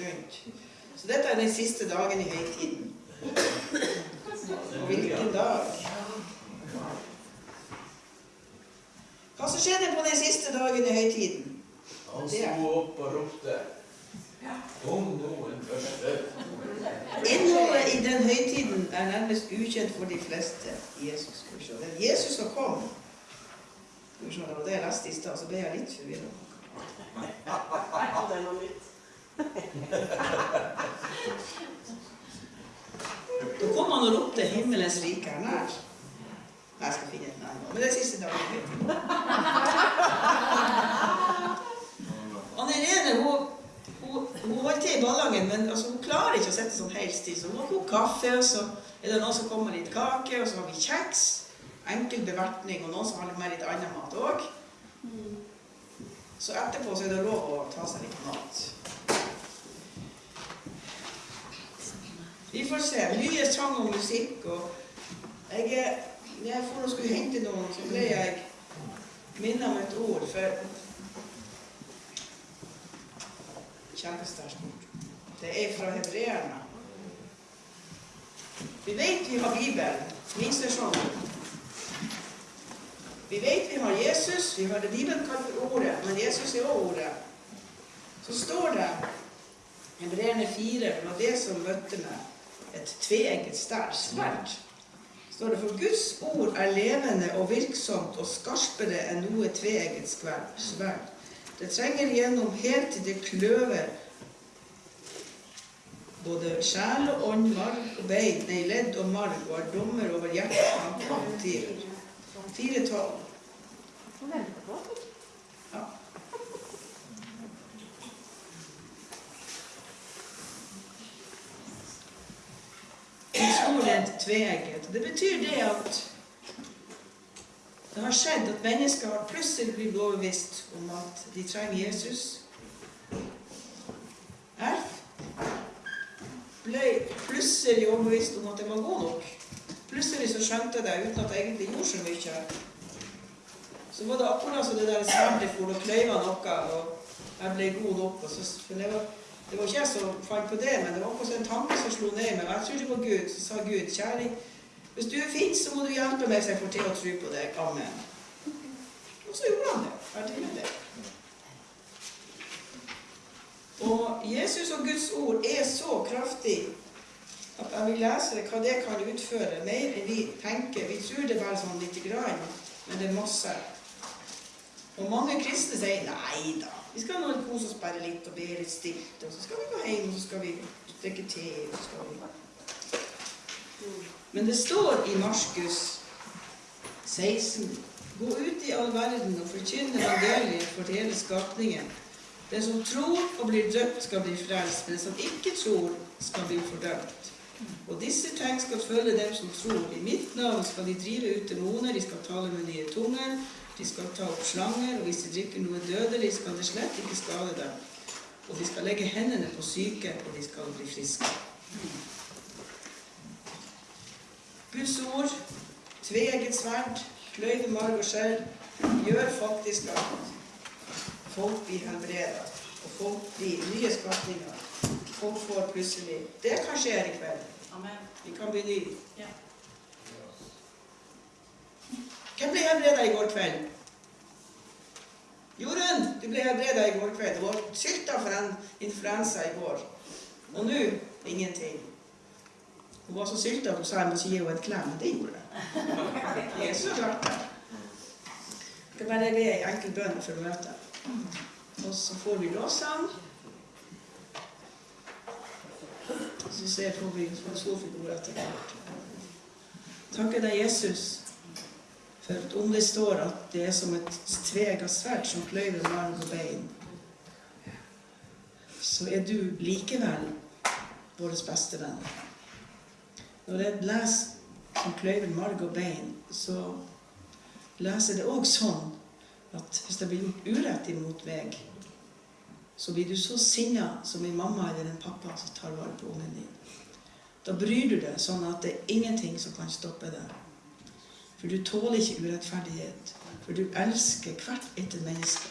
litt rundt. Så dette er den siste dagen i høytiden. Og hvilken dag? Hva som skjedde på den siste dagen i høytiden? Han sto opp og ropte Kom noen første Innholdet i den høytiden er nærmest ukjent for de fleste. Jesus, skal vi se. Er Jesus som kom. Skal vi se, Det var det jeg leste i stad, så ble jeg litt forvirra. Da kom han og ropte 'Himmelens rike er nær'. Jeg skal finne et navn. Men det er siste dagen høytiden. Anne Irene hun, hun, hun holder til i Ballangen, men altså, hun klarer ikke å sette sånn helt stille. Så hun har kokt kaffe, og så er det noen som kommer litt kake, og så har vi kjeks. Enkel bevertning, og noen som har litt mer litt annen mat òg. Så etterpå så er det lov å ta seg litt mat. Vi får se. Mye sang og musikk. og jeg, er- når jeg for å skulle hente noen, så ble jeg minnet om et ord. For Kjempesterkt. Det er fra hebreerne. Vi vet vi har Bibelen, minstesjonen. Vi vet vi har Jesus, vi har det Bibelen kaller Ordet, men Jesus er også Ordet. Så står det Hebreerne 4, det var det som møtte meg, et tveegget sterkt sverd. Står det for Guds ord er levende og virksomt og skarpere enn noe tveegget sverd. Det trenger gjennom helt til det kløver både sjel og ånd, marg og bein, nei, ledd og marg, og er dommer over hjertet og motiver. 4.12. Nå venter jeg på. Ja. Guds ord er et tveegget. Det betyr det at det har skjedd at mennesker har plutselig blitt overbevist om at de trenger Jesus. Erf ble plutselig overbevist om at jeg var god nok. Plutselig så skjønte jeg det uten at jeg egentlig gjorde så mye. Så var det akkurat som det der sverdet for å kløyve noe, og jeg ble god nok. Og så, for det, var, det var ikke jeg som fant på det, men det var også en tanke som slo ned meg. Jeg trodde på Gud. Så sa Gud, kjære, hvis du er fin, så må du hjelpe meg så jeg får til å tro på deg. Amen. Og så gjorde han det. Ferdig med det. Og Jesus og Guds ord er så kraftig at jeg vil lese hva det kan utføre, mer enn vi tenker. Vi tror det er bare sånn lite grann, men det er masse. Og mange kristne sier nei da, vi skal nå kose oss bare litt og be litt stilt, og så skal vi gå hjem, og så skal vi drikke te, og så skal vi Men det står i Markus 16 Gå ut i all verden og forkynn evangeliet for hele skapningen. Den som tror og blir døpt, skal bli frelst, men den som ikke tror, skal bli fordømt. Og disse tegn skal følge dem som tror. I mitt navn skal de drive ut demoner, de skal tale med nye tunger, de skal ta opp slanger, og hvis de drikker noe dødelig, skal det slett ikke skade dem. Og de skal legge hendene på syke, og de skal bli friske. Guds ord, tveegget sverd, kløyve marg og skjell, gjør faktisk at folk blir helbredet, og folk blir nye skapninger. Folk får plutselig Det kan skje i kveld. Amen. Vi kan bli nye. Ja. Hvem ble helbreda i går kveld? Jorunn, du ble helbreda i går kveld. Du var sylta for en influensa i går. Og nå ingenting. Hun var så sylta at hun sa jeg måtte gi henne en klem. Det gjorde jeg. Det er så klart det. Jeg skal bare be ei enkel bønn for møtet. Og så får vi lovsang. Så ser får vi får vi ordet etter hvert. takker deg, Jesus, for om det står at det er som et tvega sverd som kløyver marg og bein, så er du likevel vår beste venn. Når jeg leser som kløyver marg og bein, så leser det òg sånn at hvis det blir gjort urett imot meg, så blir du så sinna som en mamma eller en pappa som tar vare på ungen din. Da bryr du deg sånn at det er ingenting som kan stoppe deg. For du tåler ikke urettferdighet. For du elsker hvert etter menneske.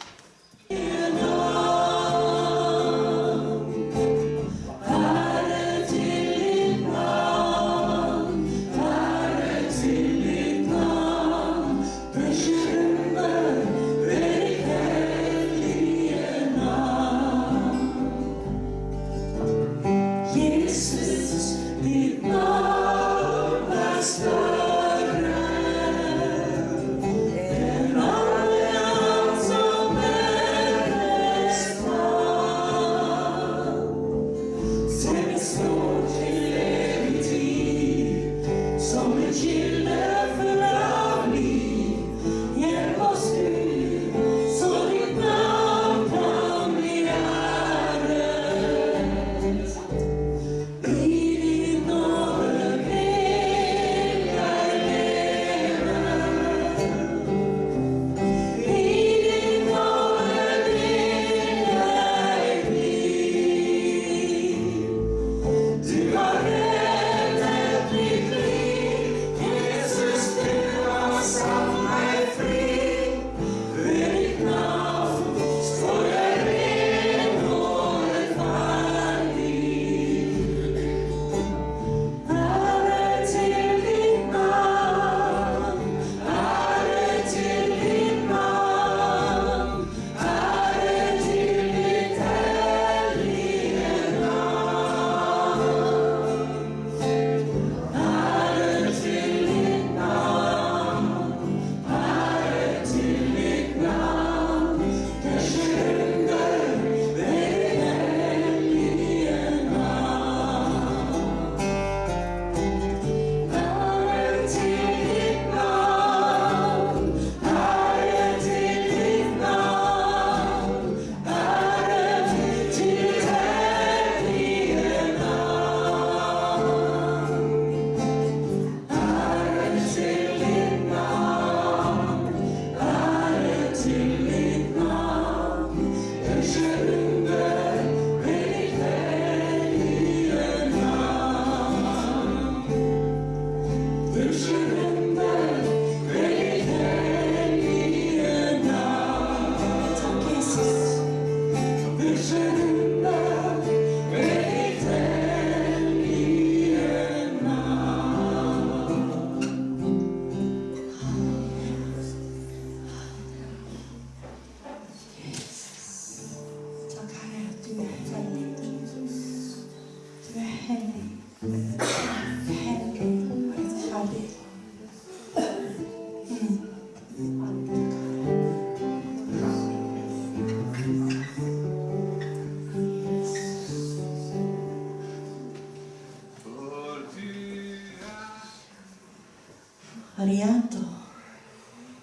alianto,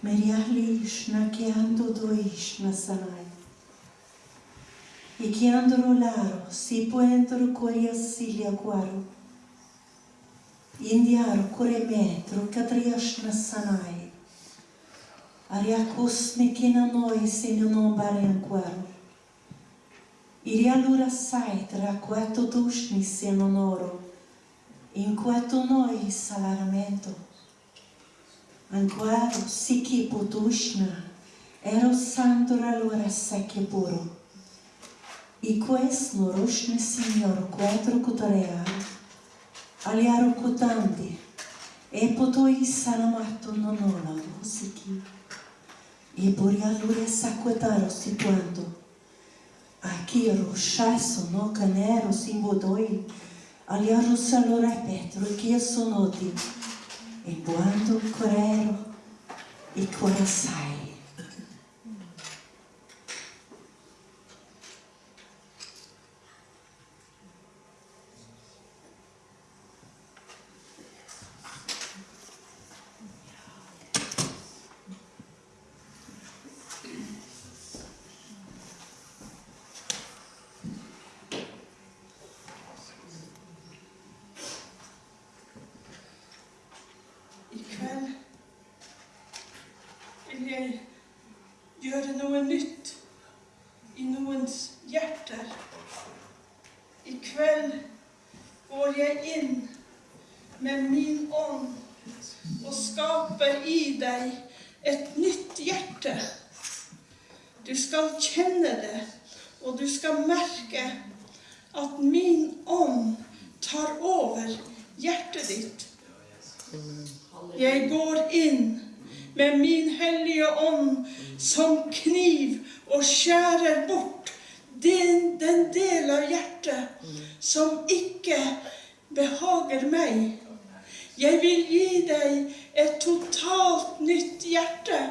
meriahlish na que ando dois na sanai. E que ando laro, si puentro coria silia guaro. Indiaro coremetro, catrias na sanai. Ariacus me que na noi se não nombarem guaro. Iria lura saitra, quato dushni se non oro. In quato noi salaramento. Antoaro siki potushna, ero santura lora seke puro. E quest norushne signor quetro kutorea, aliaro kutandi, e potoi sanamarto nonola siki. E boria lure sakuetaro situando, aqui rochasso no canero simbodoi, aliaro salora petro, que sonoti, e boando corero e coraçai. Nytt hjerte,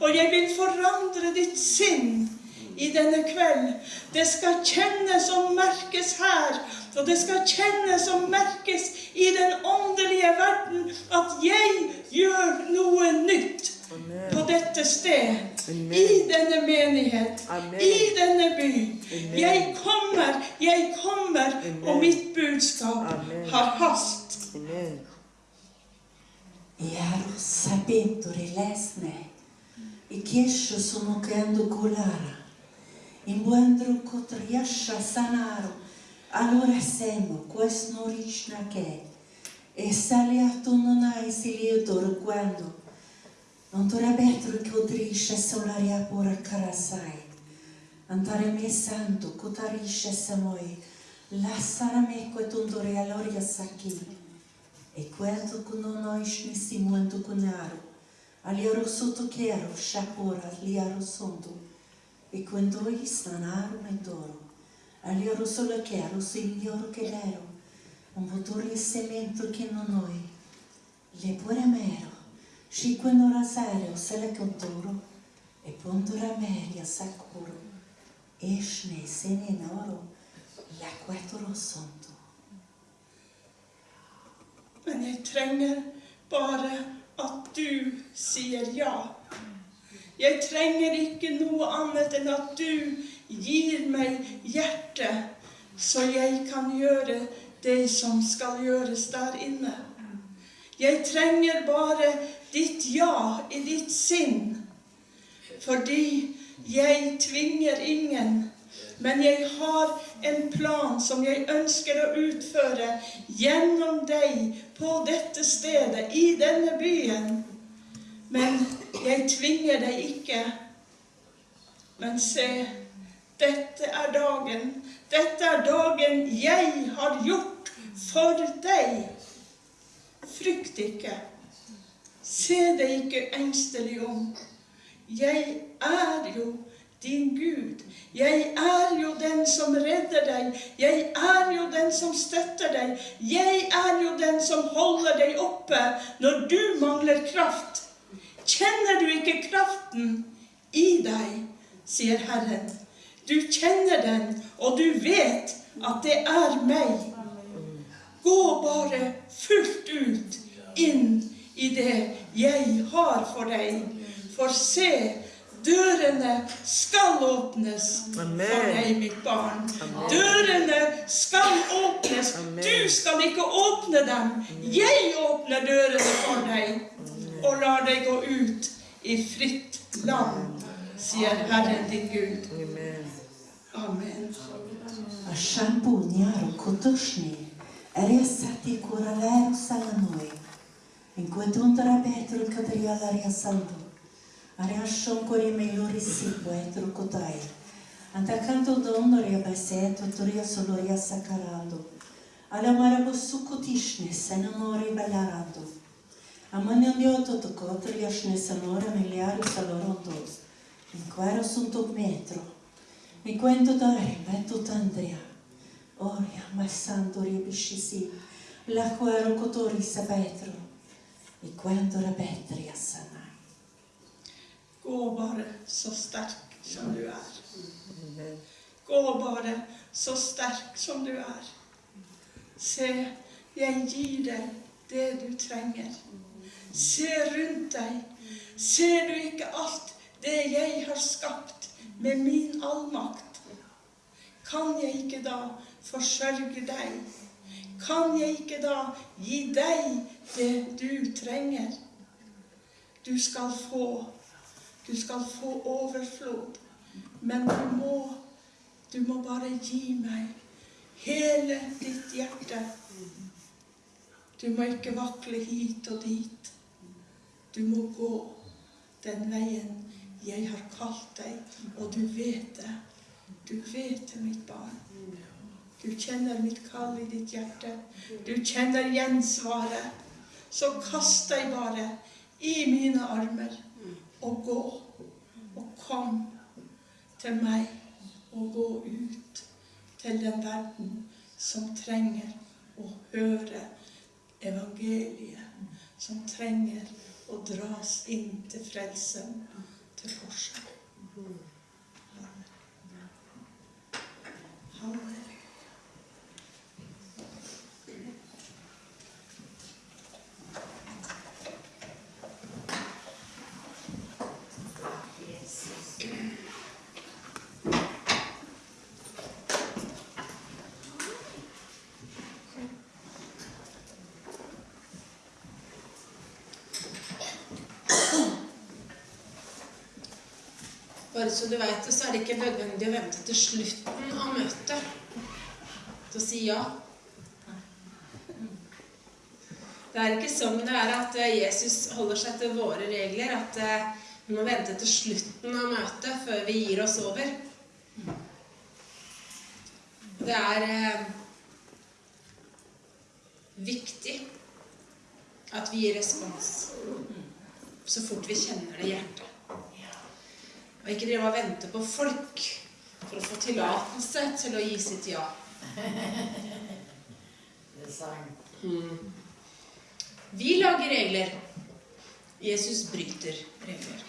og jeg vil forandre ditt sinn i denne kveld. Det skal kjennes og merkes her, og det skal kjennes og merkes i den åndelige verden at jeg gjør noe nytt på dette sted, i denne menighet, i denne by. Jeg kommer, jeg kommer, og mitt budskap har hast. Amen. Iaro sapento rilesne, i chiescio sono creando colara, in buandro cotriascia sanaro, allora semo, questo non rishna che, e saliato non hai silieto quando, non torna betro che odrisce solaria pura carasai, andare me santo, cotarisce samoi, lassara me quetundore aloria sacchi, e quando con noi snissi muito conaro, aliaro sotto chiaro, shapora, liaro sondo, e quando i stanaro mentoro, aliaro solo chiaro, signor che l'ero, un motore semento che non noi, le pure mero, și quando rasario se le contoro, e pondora meria sacuro, esne sene in oro, la quattro sonto. Men jeg trenger bare at du sier ja. Jeg trenger ikke noe annet enn at du gir meg hjertet, så jeg kan gjøre det som skal gjøres der inne. Jeg trenger bare ditt ja i ditt sinn, fordi jeg tvinger ingen. Men jeg har en plan som jeg ønsker å utføre gjennom deg på dette stedet, i denne byen. Men jeg tvinger deg ikke. Men se, dette er dagen. Dette er dagen jeg har gjort for deg. Frykt ikke. Se deg ikke engstelig om. Jeg er jo din Gud. Jeg er jo den som redder deg. Jeg er jo den som støtter deg. Jeg er jo den som holder deg oppe når du mangler kraft. Kjenner du ikke kraften i deg, sier Herren. Du kjenner den, og du vet at det er meg. Gå bare fullt ut inn i det jeg har for deg. For se, dørene skal åpnes for deg, mitt barn. Dørene skal åpnes. Du skal ikke åpne dem. Jeg åpner dørene for deg og lar deg gå ut i fritt land, sier Herren din Gud. Amen. Amen. A shampoo niaro kotoshni, resati coralero salanoi. Enquanto andrà Araşşonkorime yorisi poetro kotai. Antakanto donoria baseto toria soloria sacarado. Alamara bosuko A mani ballarado. Amanandioto tokotria shne sanora miliari salorondo. Inquero sunto metro. Mi quento dare metto tandrea. Oria massando riebiscisi. La quero cotori sa petro. Mi quento la petria sana. Gå bare så sterk som du er. Gå bare så sterk som du er. Se, jeg gir deg det du trenger. Se rundt deg. Ser du ikke alt det jeg har skapt med min allmakt? Kan jeg ikke da forsørge deg? Kan jeg ikke da gi deg det du trenger? Du skal få, du skal få overflod, men du må du må bare gi meg hele ditt hjerte. Du må ikke vakle hit og dit. Du må gå den veien jeg har kalt deg, og du vet det. Du vet det, mitt barn. Du kjenner mitt kall i ditt hjerte. Du kjenner gjensvaret. Så kast deg bare i mine armer og gå. Og kom til meg og gå ut til den verden som trenger å høre evangeliet. Som trenger å dras inn til frelsen, til korset. Amen. Bare så du vet det, så er det ikke nødvendig å vente til slutten av møtet til å si ja. Det er ikke sånn det er at eh, Jesus holder seg til våre regler, at eh, vi må vente til slutten av møtet før vi gir oss over. Det er eh, viktig at vi gir respons så fort vi kjenner det i hjertet. Og ikke drive og vente på folk for å få tillatelse til å gi sitt ja. Det er sant. Mm. Vi lager regler. Jesus bryter regler.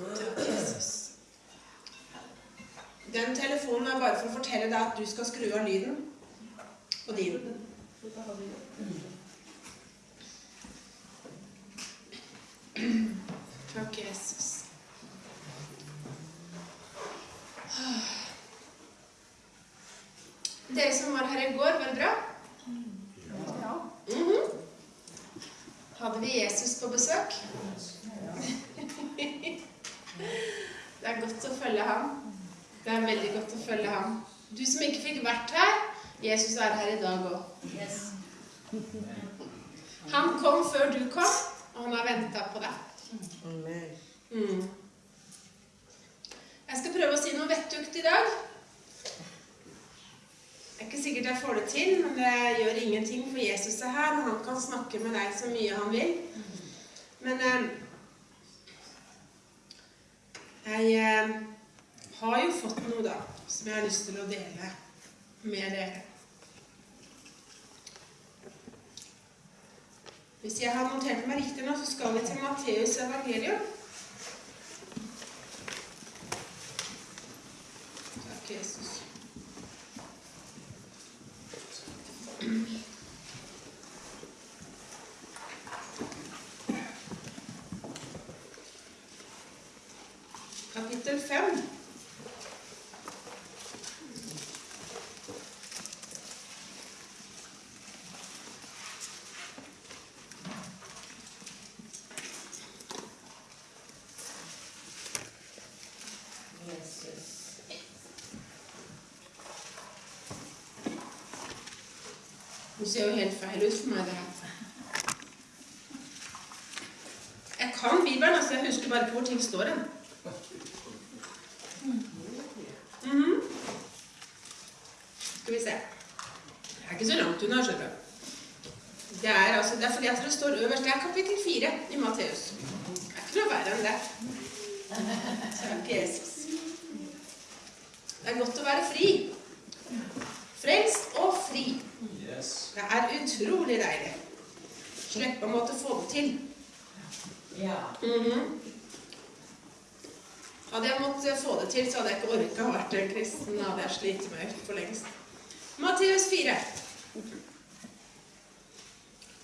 Takk, Jesus. Den telefonen er bare for å fortelle deg at du skal skru av lyden på din. Takk, Jesus. Dere som var her i går, var det bra? Ja. Mhm. Hadde vi Jesus på besøk? Det er godt å følge ham. Det er veldig godt å følge ham. Du som ikke fikk vært her, Jesus er her i dag òg. Han kom før du kom, han har venta på deg. Amen. Mm. Jeg skal prøve å si noe vettugt i dag. Det er ikke sikkert jeg får det til, men det gjør ingenting, for Jesus er her, og han kan snakke med deg så mye han vil. Men eh, jeg eh, har jo fått noe, da, som jeg har lyst til å dele med dere. Hvis jeg har notert meg riktig nå, så skal vi til Matteus evangelium. Takk, Jesus. Kapittel 5. Jesus. Det ser jo helt feil ut for meg, det her. Jeg kan Bibelen, altså. Jeg husker bare ikke hvor ting står hen. Mhm. Skal vi se. Det er ikke så langt unna, skjønner du. Det er, altså, det er fordi at det står øverst. Det er kapittel 4 i Matteus. Det er ikke noe verre enn det. Takk, Jesus. Det er godt å være fri. Frelst og fri. Yes. Det er utrolig deilig. Slippe å måtte få det til. Ja. Mhm. Hadde jeg måttet få det til, så hadde jeg ikke orka å være kristen. Da hadde jeg slitt meg ut for lengst. Matteus 4.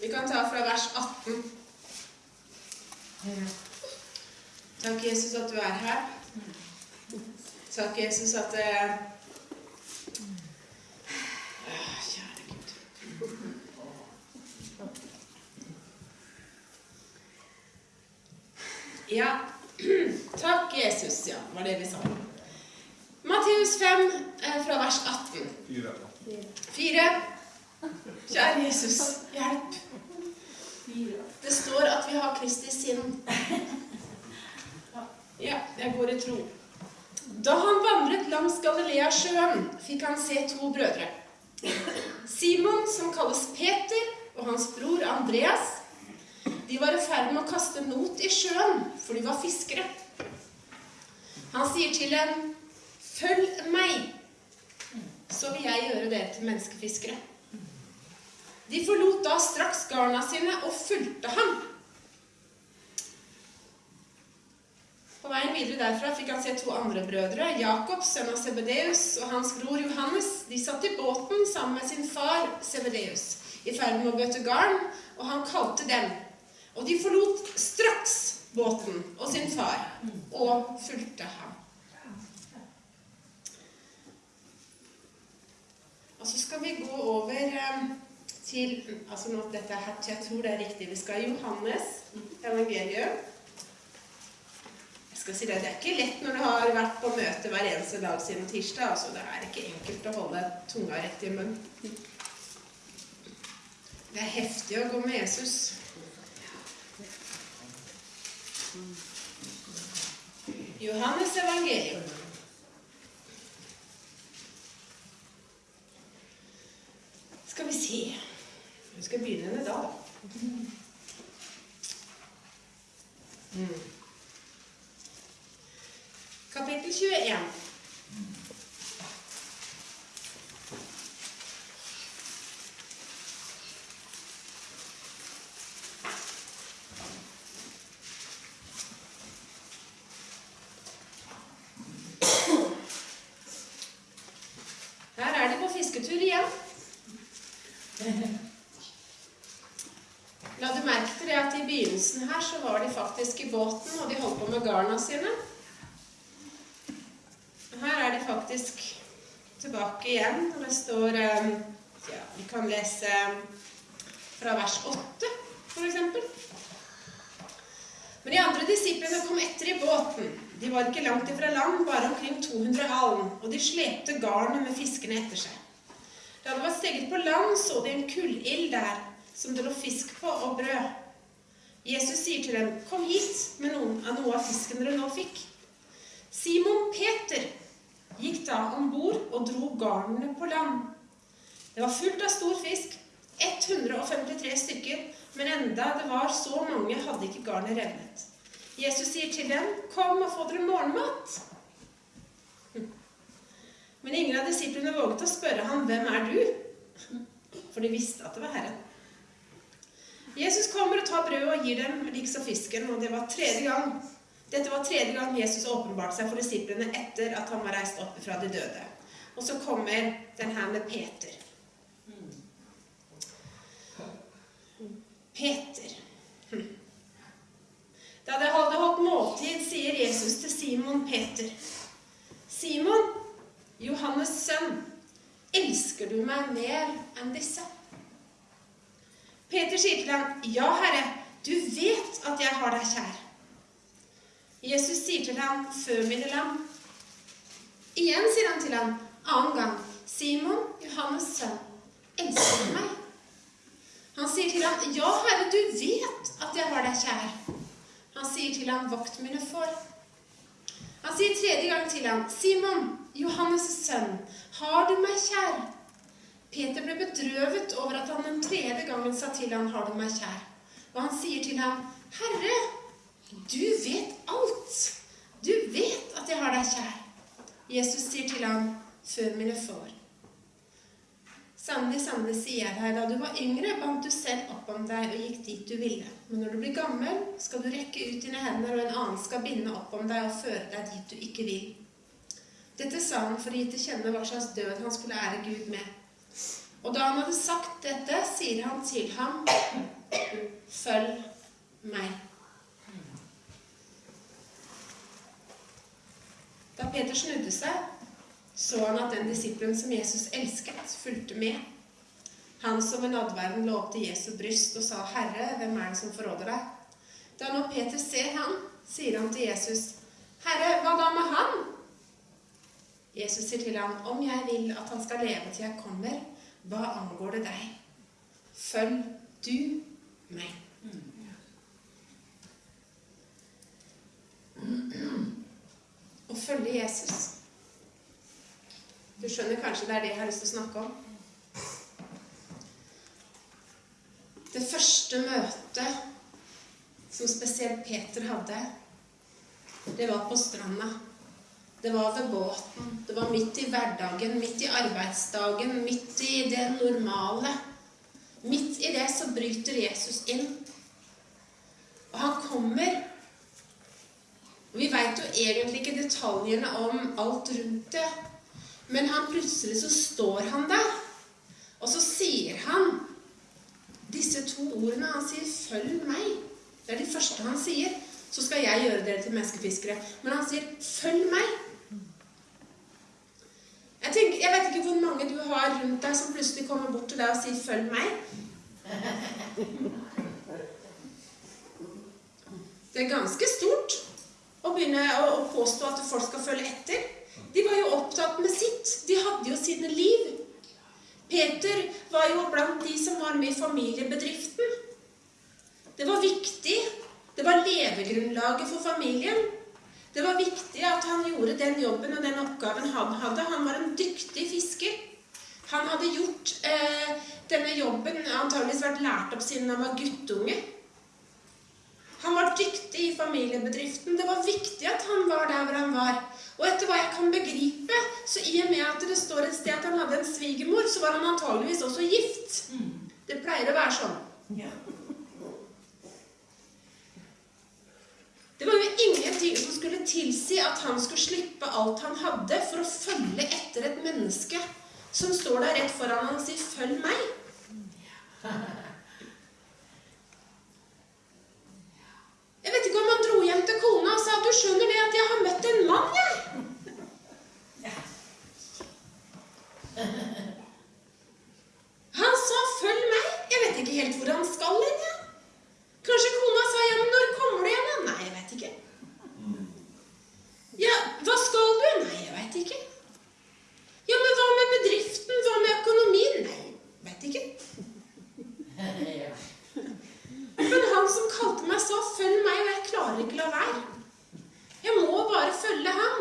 Vi kan ta fra vers 18. Takk, Jesus, at du er her. Takk, Jesus, at ah, Kjære Gud. Ja. Takk, Jesus. Ja, var det vi sa. Matteus 5, eh, fra vers 18. Fyra. Fire. Kjære Jesus, hjelp. Det står at vi har Kristi sinn. Ja, jeg går i tro. Da han vandret langs Galileasjøen, fikk han se to brødre. Simon, som kalles Peter, og hans bror Andreas. De var i ferd med å kaste not i sjøen, for de var fiskere. Han sier til dem, 'Følg meg, så vil jeg gjøre dere til menneskefiskere.' De forlot da straks garna sine og fulgte ham. På veien videre derfra fikk han se to andre brødre, Jakob, sønn av Sebedeus, og hans bror Johannes. De satt i båten sammen med sin far Sebedeus, i ferd med å bøte garn, og han kalte dem. Og de forlot straks båten og sin far, og fulgte ham. Og så skal vi gå over eh, til altså nå, dette her, Jeg tror det er riktig. Vi skal i Johannes evangelium. Jeg skal si Det det er ikke lett når du har vært på møte hver eneste dag siden tirsdag. altså Det er ikke enkelt å holde tunga rett i munnen. Det er heftig å gå med Jesus. Johannes evangelium. Skal vi se Vi skal begynne med da. Mm. Kapittel 21. Her er de på fisketur igjen. La du merke til det at i begynnelsen her så var de faktisk båten, og de holdt på med garna sine. Her er de faktisk tilbake igjen, og det står eh, ja, Vi kan lese fra vers 8, f.eks. Men de andre disiplene kom etter i båten. De var ikke langt ifra land, bare omkring 200 alen, og de slepte garnet med fiskene etter seg. Da det var steget på land, så de en kullild der, som det lå fisk på, og brød. Jesus sier til dem, 'Kom hit med noen av noe av fisken dere nå fikk.' Simon Peter gikk da om bord og dro garnene på land. Det var fullt av stor fisk, 153 stykker, men enda det var så mange, hadde ikke garnet revnet. Jesus sier til dem, 'Kom og få dere morgenmat.' Men ingen av disiplene våget å spørre ham, 'Hvem er du?' For de visste at det var Herren. Jesus kommer og tar brødet og gir dem liksom fisken, og det var tredje gang. Dette var tredje gang Jesus åpenbarte seg for disiplene etter at han var reist opp fra de døde. Og så kommer den her med Peter. Peter. Da de hadde holdt måltid, sier Jesus til Simon Peter. Simon, Johannes' sønn, elsker du meg mer enn disse? Peter sier til ham, Ja, Herre, du vet at jeg har deg kjær. Jesus sier til ham, 'Før mine lam. Igjen sier han til ham, annen gang, Simon, Johannes' sønn, elsker du meg? Han sier til ham, Ja, Herre, du vet at jeg har deg kjær. Han sier til ham, Vokt mine får. Han sier tredje gang til ham, Simon, Johannes' sønn, har du meg kjær? Peter ble bedrøvet over at han den tredje gangen sa til ham, har du meg kjær? Og han sier til ham, Herre, du vet alt. Du vet at jeg har deg kjær. Jesus sier til ham, før mine får. Sannelig, sannelig sier jeg deg, da du var yngre, bandt du selv opp om deg og gikk dit du ville. Men når du blir gammel, skal du rekke ut dine hender, og en annen skal binde opp om deg og føre deg dit du ikke vil. Dette sa han for å gi til kjenne hva slags død han skulle ære Gud med. Og da han hadde sagt dette, sier han til ham, følg meg. Da Peter snudde seg, så han at den disippelen som Jesus elsket, fulgte med. Han som ved nadverden lå opp til Jesu bryst og sa, 'Herre, hvem er det som forråder deg?' Da nå Peter ser han, sier han til Jesus, 'Herre, hva da med han?' Jesus sier til ham, 'Om jeg vil at han skal leve til jeg kommer, hva angår det deg? Følg du meg. Å følge Jesus. Du skjønner kanskje det er det jeg har lyst til å snakke om? Det første møtet som spesielt Peter hadde, det var på stranda. Det var ved båten. Det var midt i hverdagen, midt i arbeidsdagen, midt i det normale. Midt i det så bryter Jesus inn. Og han kommer og Vi veit jo egentlig ikke detaljene om alt rundt det. Men han plutselig så står han der, og så sier han disse to ordene. Han sier 'følg meg'. Det er det første han sier. Så skal jeg gjøre dere til menneskefiskere. Men han sier 'følg meg'. Jeg, tenker, jeg vet ikke hvor mange du har rundt deg som plutselig kommer bort til deg og sier 'følg meg'. Det er ganske stort å begynne å, å påstå at folk skal følge etter. De var jo opptatt med sitt. De hadde jo sine liv. Peter var jo blant de som var med i familiebedriften. Det var viktig. Det var levegrunnlaget for familien. Det var viktig at han gjorde den jobben og den oppgaven han hadde. Han var en dyktig fisker. Han hadde gjort eh, denne jobben, antageligvis vært lært opp siden han var guttunge. Han var dyktig i familiebedriften. Det var viktig at han var der hvor han var. Og etter hva jeg kan begripe, så i og med at det står et sted at han hadde en svigermor, så var han antageligvis også gift. Det pleier å være sånn. Det var jo ingenting som skulle tilsi at han skulle slippe alt han hadde for å følge etter et menneske som står der rett foran han og sier 'følg meg'. Jeg vet ikke om han dro hjem til kona og sa 'du skjønner det at jeg har møtt en mann', jeg. Han sa 'følg meg'. Jeg vet ikke helt hvor han skal hen. Kanskje kona sa 'ja, men når kommer du igjen'? Nei. Ja, hva skal du? Nei, jeg vet ikke. Ja, men hva med bedriften? Hva med økonomien? Nei, vet ikke. Men han som kalte meg sa 'følg meg', og jeg klarer ikke la være. Jeg må bare følge ham.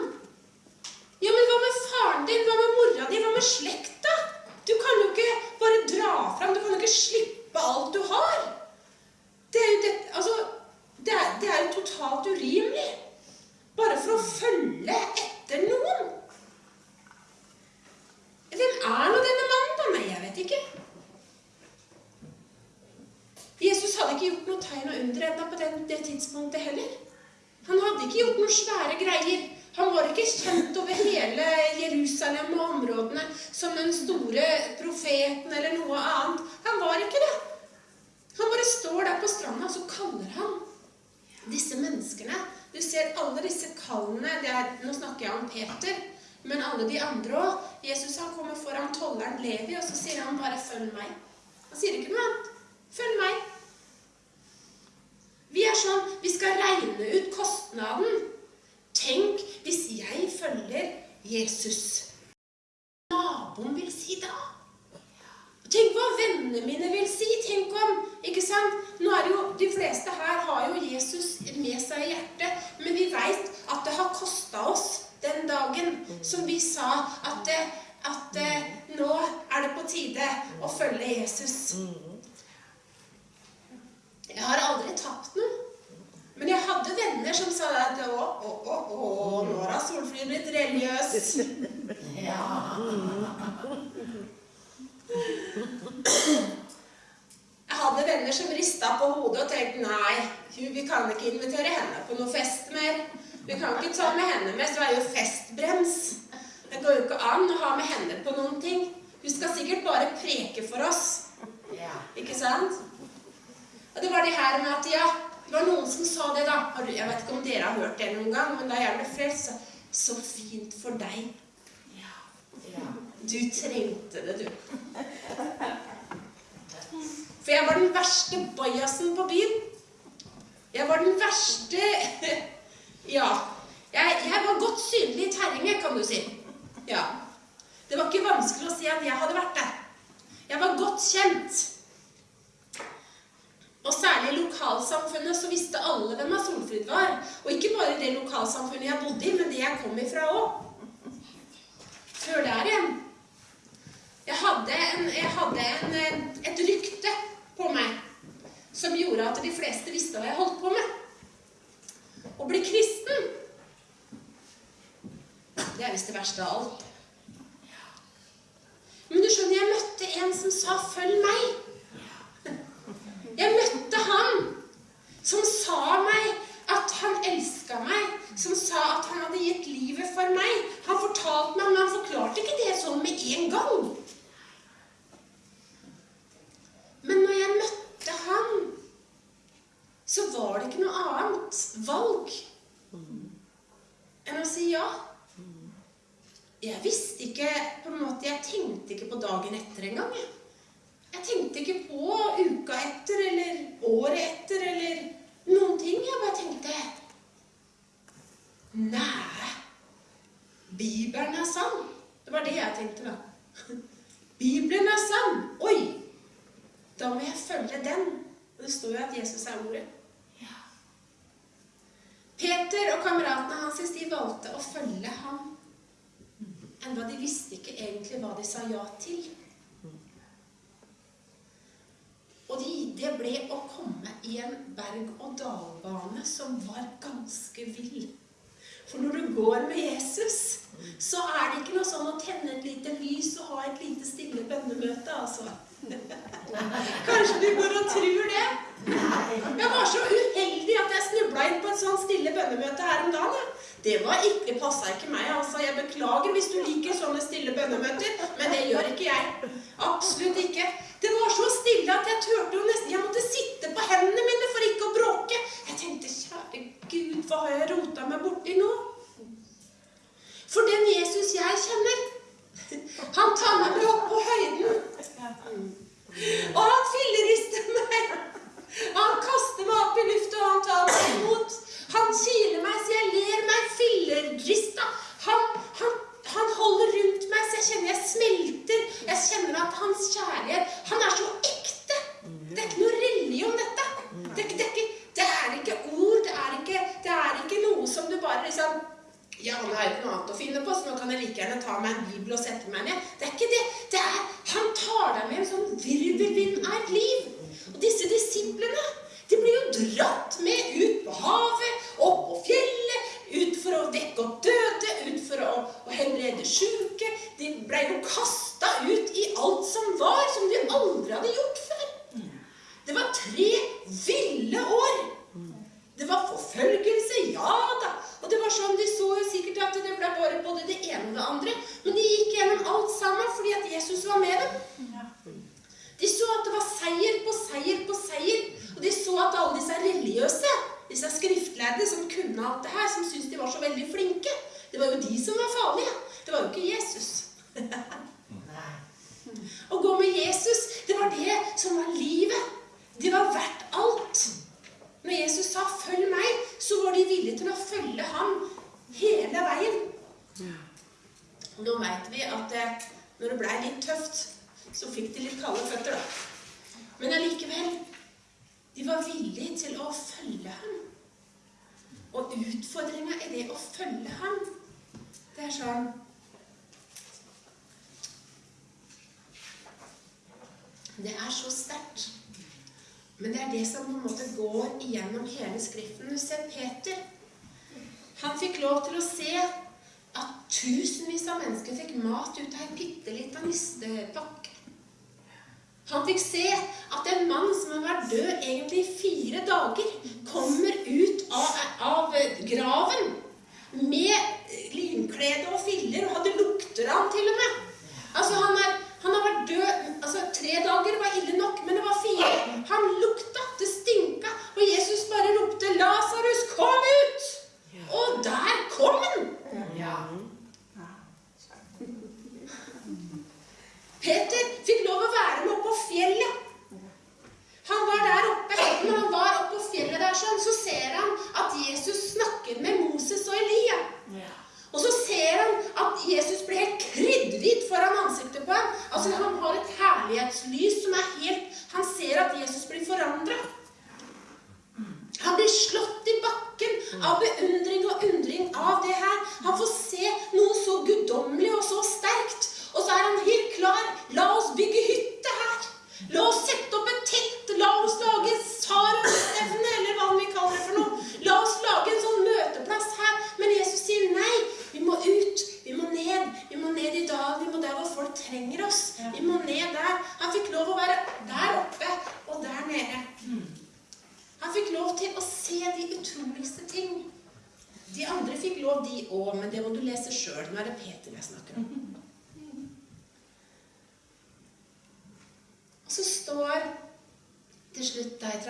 Ja, men hva med faren din? Hva med mora di? Hva med slekta? Du kan jo ikke bare dra fram. Du kan jo ikke slippe alt du har. Det er jo, det, altså, det er, det er jo totalt urimelig. Bare for å følge etter noen. Hvem er nå denne mannen, da? Nei, jeg vet ikke. Jesus hadde ikke gjort noe tegn og under ennå på den, det tidspunktet heller. Han hadde ikke gjort noen svære greier. Han var ikke kjent over hele Jerusalem og områdene som den store profeten eller noe annet. Han var ikke det. Han bare står der på stranda, og så kaller han disse menneskene. Du ser alle disse kallene. Er, nå snakker jeg om Peter, men alle de andre òg. Jesus han kommer foran tolleren Levi, og så sier han bare 'følg meg'. Han sier ikke noe annet. Følg meg. Vi er sånn Vi skal regne ut kostnaden. Tenk hvis jeg følger Jesus. Naboen vil si da? Tenk hva vennene mine vil si. Tenk om ikke sant? Nå er det jo, De fleste her har jo Jesus med seg i hjertet, men vi veit at det har kosta oss den dagen som vi sa at, det, at det, nå er det på tide å følge Jesus. Jeg har aldri tapt noe. Men jeg hadde venner som sa at å, å, å, å, nå har Solfrid blitt religiøs. Ja. Hadde venner som rista på hodet og tenkte nei, vi kan ikke invitere henne på noe fest mer. Vi kan ikke ta med henne med, så er jo festbrems. Det går jo ikke an å ha med henne på noen ting. Hun skal sikkert bare preke for oss. Ikke sant? Og det var det her med at ja, det var noen som sa det, da. Jeg vet ikke om dere har hørt det noen gang, men da jeg ble frelst, så Så fint for deg. Ja. Du trengte det, du. For jeg var den verste bajasen på byen. Jeg var den verste Ja. Jeg, jeg var godt synlig i terrenget, kan du si. Ja. Det var ikke vanskelig å si at jeg hadde vært der. Jeg var godt kjent. Og særlig i lokalsamfunnet så visste alle hvem Solfrid var. Og ikke bare det lokalsamfunnet jeg bodde i, men det jeg kom ifra òg. Før der igjen. Jeg hadde, en, jeg hadde en, et rykte på meg som gjorde at de fleste visste hva jeg holdt på med. Å bli kristen, det er visst det verste av alt. Men du skjønner, jeg møtte en som sa 'følg meg'. Jeg møtte han som sa meg at han elska meg, som sa at han hadde gitt livet for meg. Han fortalte meg, men han forklarte ikke det sånn med en gang. Men når jeg møtte han, så var det ikke noe annet valg enn å si ja. Jeg visste ikke på en måte, Jeg tenkte ikke på dagen etter engang. Jeg. tenkte ikke på uka etter eller året etter eller noen ting. Jeg bare tenkte Nei, Bibelen er sann. Det var det jeg tenkte, da. Bibelen er sann. Oi! Da må jeg følge den. Og det står jo at Jesus er ordet. Peter og kameratene hans de valgte å følge ham. Enda de visste ikke egentlig hva de sa ja til. Og de, det ble å komme i en berg-og-dal-bane som var ganske vill. For når du går med Jesus, så er det ikke noe sånn å tenne et lite lys og ha et lite stille bønnemøte, altså. Kanskje du går og tror det? Jeg var så uheldig at jeg snubla inn på et sånt stille bønnemøte her om dagen. Det var ikke, passa ikke meg. altså. Jeg beklager hvis du liker sånne stille bønnemøter, men det gjør ikke jeg. Absolutt ikke. Det var så stille at jeg turte jo nesten Jeg måtte sitte på hendene mine for ikke å bråke. Jeg tenkte, kjære Gud, hva har jeg rota meg borti nå? For den Jesus jeg kjenner, han tar meg med opp på høyden. Og han fillerister meg. Han kaster meg opp i lufta, og han tar meg imot. Han kiler meg så jeg ler meg fillerrista. Han, han, han holder rundt meg så jeg kjenner jeg smelter. Jeg kjenner at hans kjærlighet Han er så ekte. Det er ikke noe religion, dette. Det er, det, er ikke, det er ikke ord. Det er ikke, det er ikke noe som du bare liksom ja, nå har ikke noe annet å finne på, så nå kan jeg like gjerne ta meg en bibel og sette meg ned. Det er ikke det. det er, han tar deg med en sånn virvelvind av et liv. Og disse disiplene, de blir jo dratt med ut på havet, opp på fjellet, ut for å vekke opp døde, ut for å, å helbrede syke. De ble jo kasta ut i alt som var, som de aldri hadde gjort før. Det var tre ville år. Det var forfølgelse, ja da. Og det var sånn, De så jo sikkert at det ble bare både det ene og det andre. Men de gikk gjennom alt sammen fordi at Jesus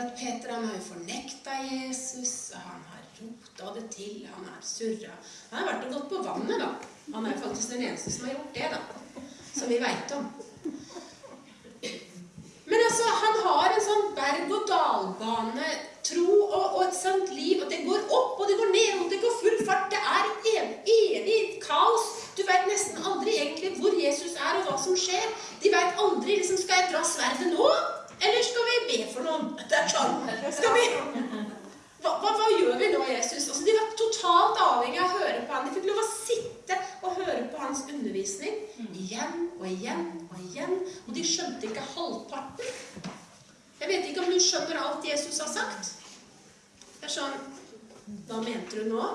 at Peter han har jo fornekta Jesus, han har rota det til, han har surra Han har vært og gått på vannet, da. Han er faktisk den eneste som har gjort det, da. Som vi veit om. Men altså, han har en sånn berg-og-dal-bane, tro og, og et sånt liv. Og det går opp, og det går ned, og det går full fart. Det er ev evig kaos. Du veit nesten aldri egentlig hvor Jesus er, og hva som skjer. De veit aldri liksom, Skal jeg dra sverdet nå? Eller skal vi be for noen? Det er sånn. Skal vi hva, hva, hva gjør vi nå, Jesus? Altså, de var totalt avhengig av å høre på han. De fikk lov å sitte og høre på hans undervisning igjen og igjen og igjen. Og de skjønte ikke halvparten. Jeg vet ikke om du skjønner alt Jesus har sagt. Det er sånn Hva mente du nå?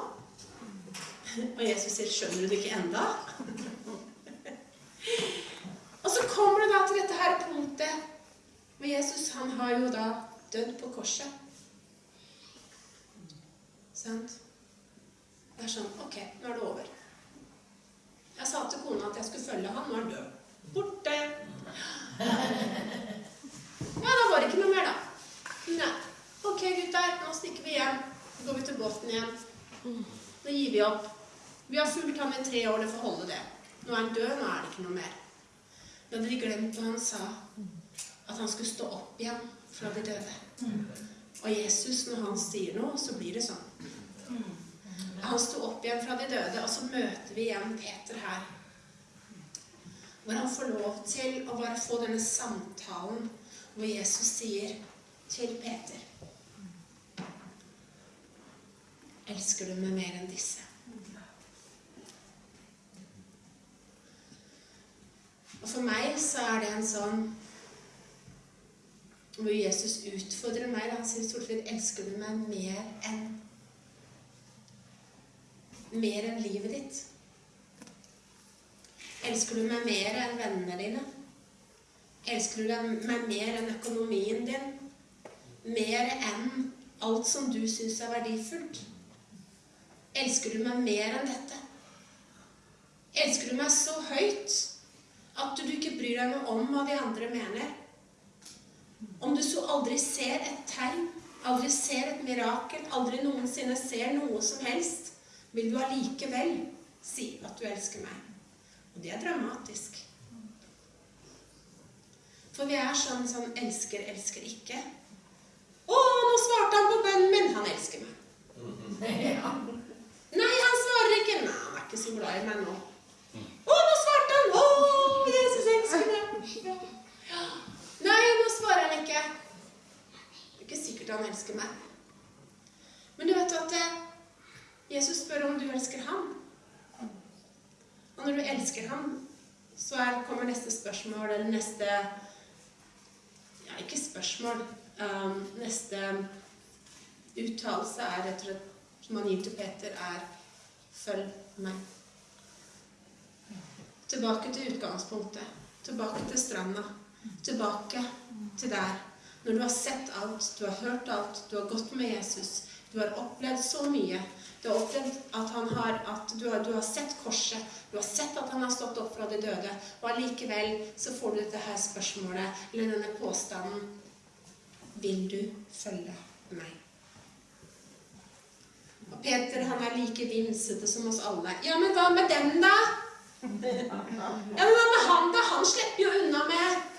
Og Jesus sier, 'Skjønner du det ikke enda? og så kommer du da til dette her punktet hvor Jesus han har jo da dødd på korset. Sant? Det er sånn Ok, nå er det over. Jeg sa til kona at jeg skulle følge han, nå er han død. Borte. Ja, da var det ikke noe mer, da. Nei. Ok, gutter, nå stikker vi hjem. Så går vi til båten igjen. Nå gir vi opp. Vi har fulgt ham i tre år, det får holde det. Nå er han død, nå er det ikke noe mer. Da hadde de glemt hva han sa. At han skulle stå opp igjen fra de døde. Og Jesus, når han sier noe, så blir det sånn. Han sto opp igjen fra de døde, og så møter vi igjen Peter her. Hvor han får lov til å bare få denne samtalen hvor Jesus sier til Peter Elsker du meg mer enn disse? Og for meg så er det en sånn hvor Jesus utfordrer meg. Han sier, 'Solfrid, elsker du meg mer enn mer enn livet ditt? Elsker du meg mer enn vennene dine? Elsker du meg mer enn økonomien din? Mer enn alt som du syns er verdifullt? Elsker du meg mer enn dette? Elsker du meg så høyt at du ikke bryr deg noe om hva de andre mener? Om du så aldri ser et tegn, aldri ser et mirakel, aldri noensinne ser noe som helst, vil du allikevel si at du elsker meg. Og det er dramatisk. For vi er sånn som elsker, elsker ikke. Å, nå svarte han på bønnen min! Han elsker meg. Ja. Nei, han svarer ikke. Nei, han er ikke så glad i meg nå. Å, nå svarte han! Å, Jesus elsker meg! Ja. Nei, nå svarer han ikke. Det er ikke sikkert han elsker meg. Men du vet at eh, Jesus spør om du elsker ham. Og når du elsker ham, så er, kommer neste spørsmål, eller neste Ja, ikke spørsmål. Um, neste uttalelse er rett og slett som han gir til Peter, er 'følg meg'. Tilbake til utgangspunktet. Tilbake til stranda. Tilbake til der. Når du har sett alt, du har hørt alt, du har gått med Jesus, du har opplevd så mye. Du har opplevd at, han har, at du, har, du har sett korset, du har sett at han har stått opp fra de døde, og allikevel så får du dette her spørsmålet, eller denne påstanden Vil du følge meg? Og Peter han er like vimsete som oss alle. Ja, men hva med dem, da? Ja, men hva med han, da? Han slipper jo unna med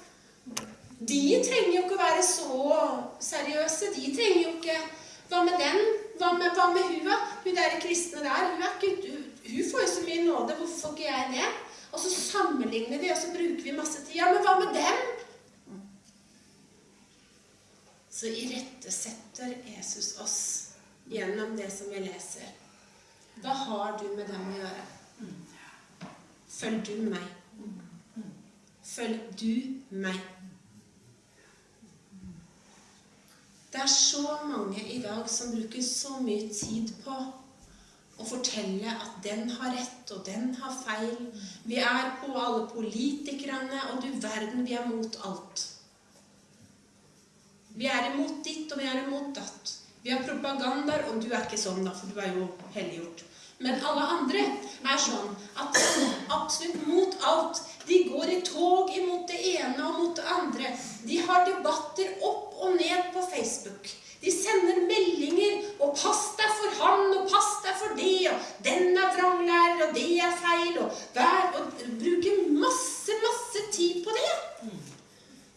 De trenger jo ikke være så seriøse. De trenger jo ikke Hva med den? Hva med, hva med hun? Hun der kristne der, hun, er ikke, hun får jo så mye nåde. Hvorfor får ikke jeg det? Og så sammenligner vi, og så bruker vi masse tid. Ja, men hva med dem? Så irettesetter Jesus oss gjennom det som vi leser. Hva har du med dem å gjøre? Følg du meg. Følg du meg. Det er så mange i dag som bruker så mye tid på å fortelle at den har rett, og den har feil. Vi er på alle politikerne, og du verden, vi er mot alt. Vi er imot ditt, og vi er imot datt. Vi har propagandaer, og du er ikke sånn, da, for du er jo helliggjort. Men alle andre er sånn at de er absolutt mot alt. De går i tog imot det ene og mot det andre. De har debatter opp og ned på Facebook. De sender meldinger og 'pass deg for han', og 'pass deg for det', og 'den er vranglærer', og 'det er feil', og, hver, og bruker masse, masse tid på det.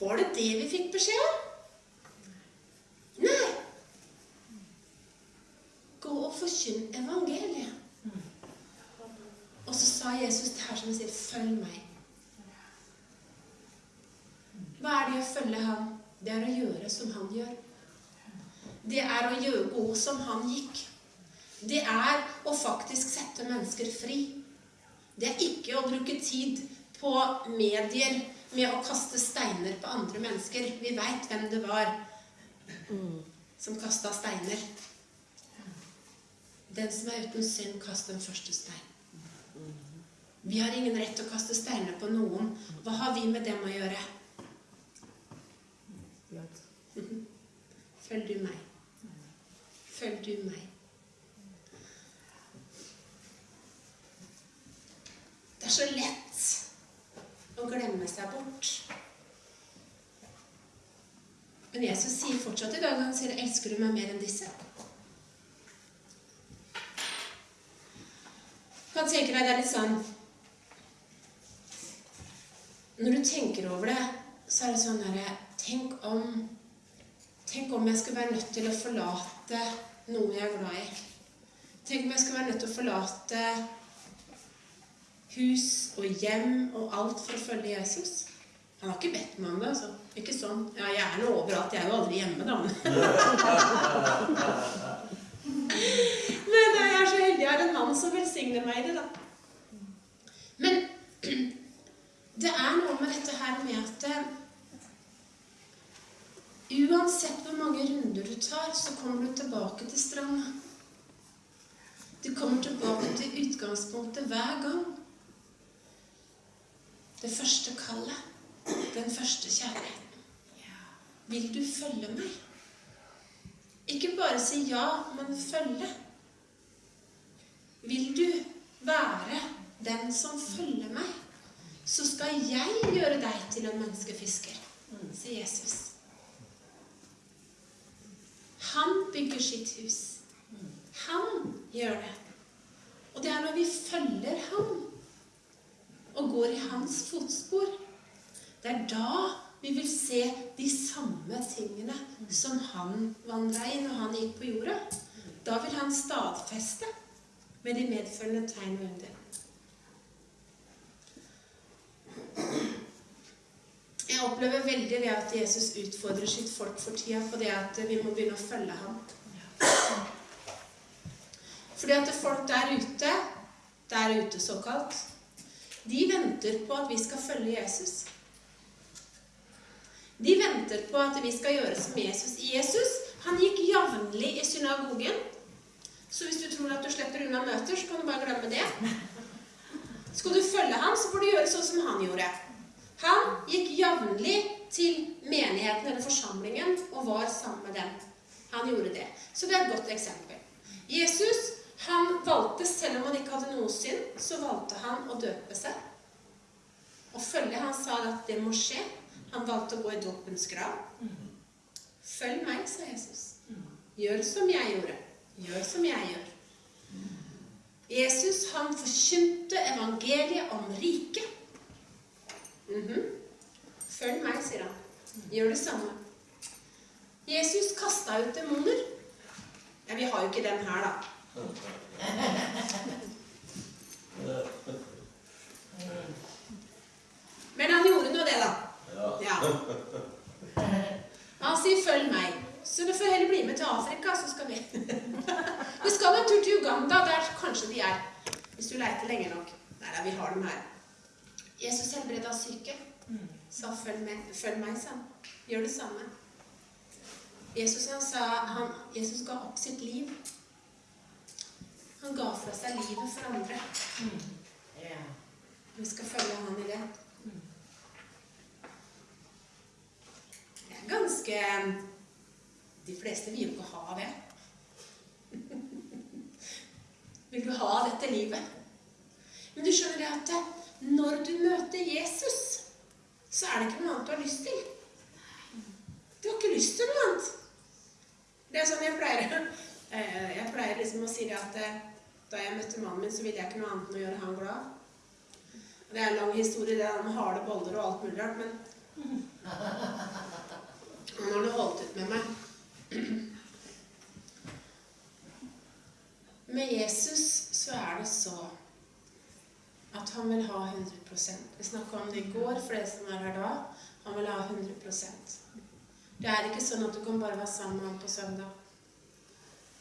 Var det det vi fikk beskjed om? Nei. Gå og forkynn evangeliet. Og så sa Jesus det her som han sier, 'Følg meg'. Hva er det å følge ham? Det er å gjøre som han gjør. Det er å gjøre gå som han gikk. Det er å faktisk sette mennesker fri. Det er ikke å bruke tid på medier med å kaste steiner på andre mennesker. Vi veit hvem det var som kasta steiner. Den som er uten synd, kast den første stein. Vi har ingen rett til å kaste steiner på noen. Hva har vi med dem å gjøre? Følg du meg. Følg du meg. Det er så lett å glemme seg bort. Men Jesus sier fortsatt i dag han sier, 'Elsker du meg mer enn disse?' Kan tenke deg det er litt sånn Når du tenker over det, så er det sånn herre Tenk om Tenk om jeg skulle være nødt til å forlate noe jeg er glad i. Tenk om jeg skulle være nødt til å forlate hus og hjem og alt for å følge Jesus. Han har ikke bedt meg om det. altså. Ikke sånn. Ja, jeg er nå overalt. Jeg er jo aldri hjemme, da. Men jeg er så heldig jeg har en mann som velsigner meg i det, da. Men det er noe med dette her med at eh, Uansett hvor mange runder du tar, så kommer du tilbake til stranda. Du kommer tilbake til utgangspunktet hver gang. Det første kallet. Den første kjærligheten. Vil du følge meg? Ikke bare si ja, men følge. Vil du være den som følger meg, så skal jeg gjøre deg til en menneskefisker, sier Jesus. Han bygger sitt hus. Han gjør det. Og det er når vi følger ham og går i hans fotspor, det er da vi vil se de samme tingene som han vandra i når han gikk på jorda. Da vil han stadfeste med de medfølgende tegn og under. Jeg opplever veldig det at Jesus utfordrer sitt folk for tida på det at vi må begynne å følge ham. Fordi at folk der ute, der ute såkalt, de venter på at vi skal følge Jesus. De venter på at vi skal gjøre som Jesus. Jesus han gikk jevnlig i synagogen. Så hvis du tror at du slipper unna møter, så kan du bare glemme det. Skal du følge ham, så får du gjøre sånn som han gjorde. Han gikk jevnlig til menigheten eller forsamlingen og var sammen med dem. Han gjorde det. Så det er et godt eksempel. Jesus han valgte, selv om han ikke hadde noe synd, så valgte han å døpe seg. Og følge han sa at det må skje. Han valgte å gå i dåpens grav. Følg meg, sa Jesus. Gjør som jeg gjorde. Gjør som jeg gjør. Jesus han forkynte evangeliet om riket. Mhm. Følg meg, sier han. Gjør det samme. Jesus kasta ut demoner. Ja, vi har jo ikke den her, da. Men han gjorde nå det, da. Ja. Han sier 'følg meg'. Så du får heller bli med til Afrika, så skal vi Vi skal en tur til Uganda, der kanskje de er. Hvis du leiter lenge nok. Nei da, vi har dem her. Jesus helbreda syke. Sa 'følg, med, følg meg', sa han. Gjør det samme. Jesus, han sa, han, Jesus ga opp sitt liv. Han ga fra seg livet for andre. Vi skal følge han i det. Det er ganske De fleste vil jo ikke ha det. Vil du ha dette livet? Men du skjønner det at når du møter Jesus, så er det ikke noe annet du har lyst til. Du har ikke lyst til noe annet. Det er sånn jeg pleier eh, Jeg pleier liksom å si det at eh, da jeg møtte mannen min, så ville jeg ikke noe annet enn å gjøre han glad. Det er en lang historie, det er med harde boller og alt mulig rart, men han har nå holdt ut med meg. Med Jesus så er det så at han vil ha 100% Vi snakka om det i går for det som er her da. Han vil ha 100% Det er ikke sånn at du kan bare være sammen med ham på søndag.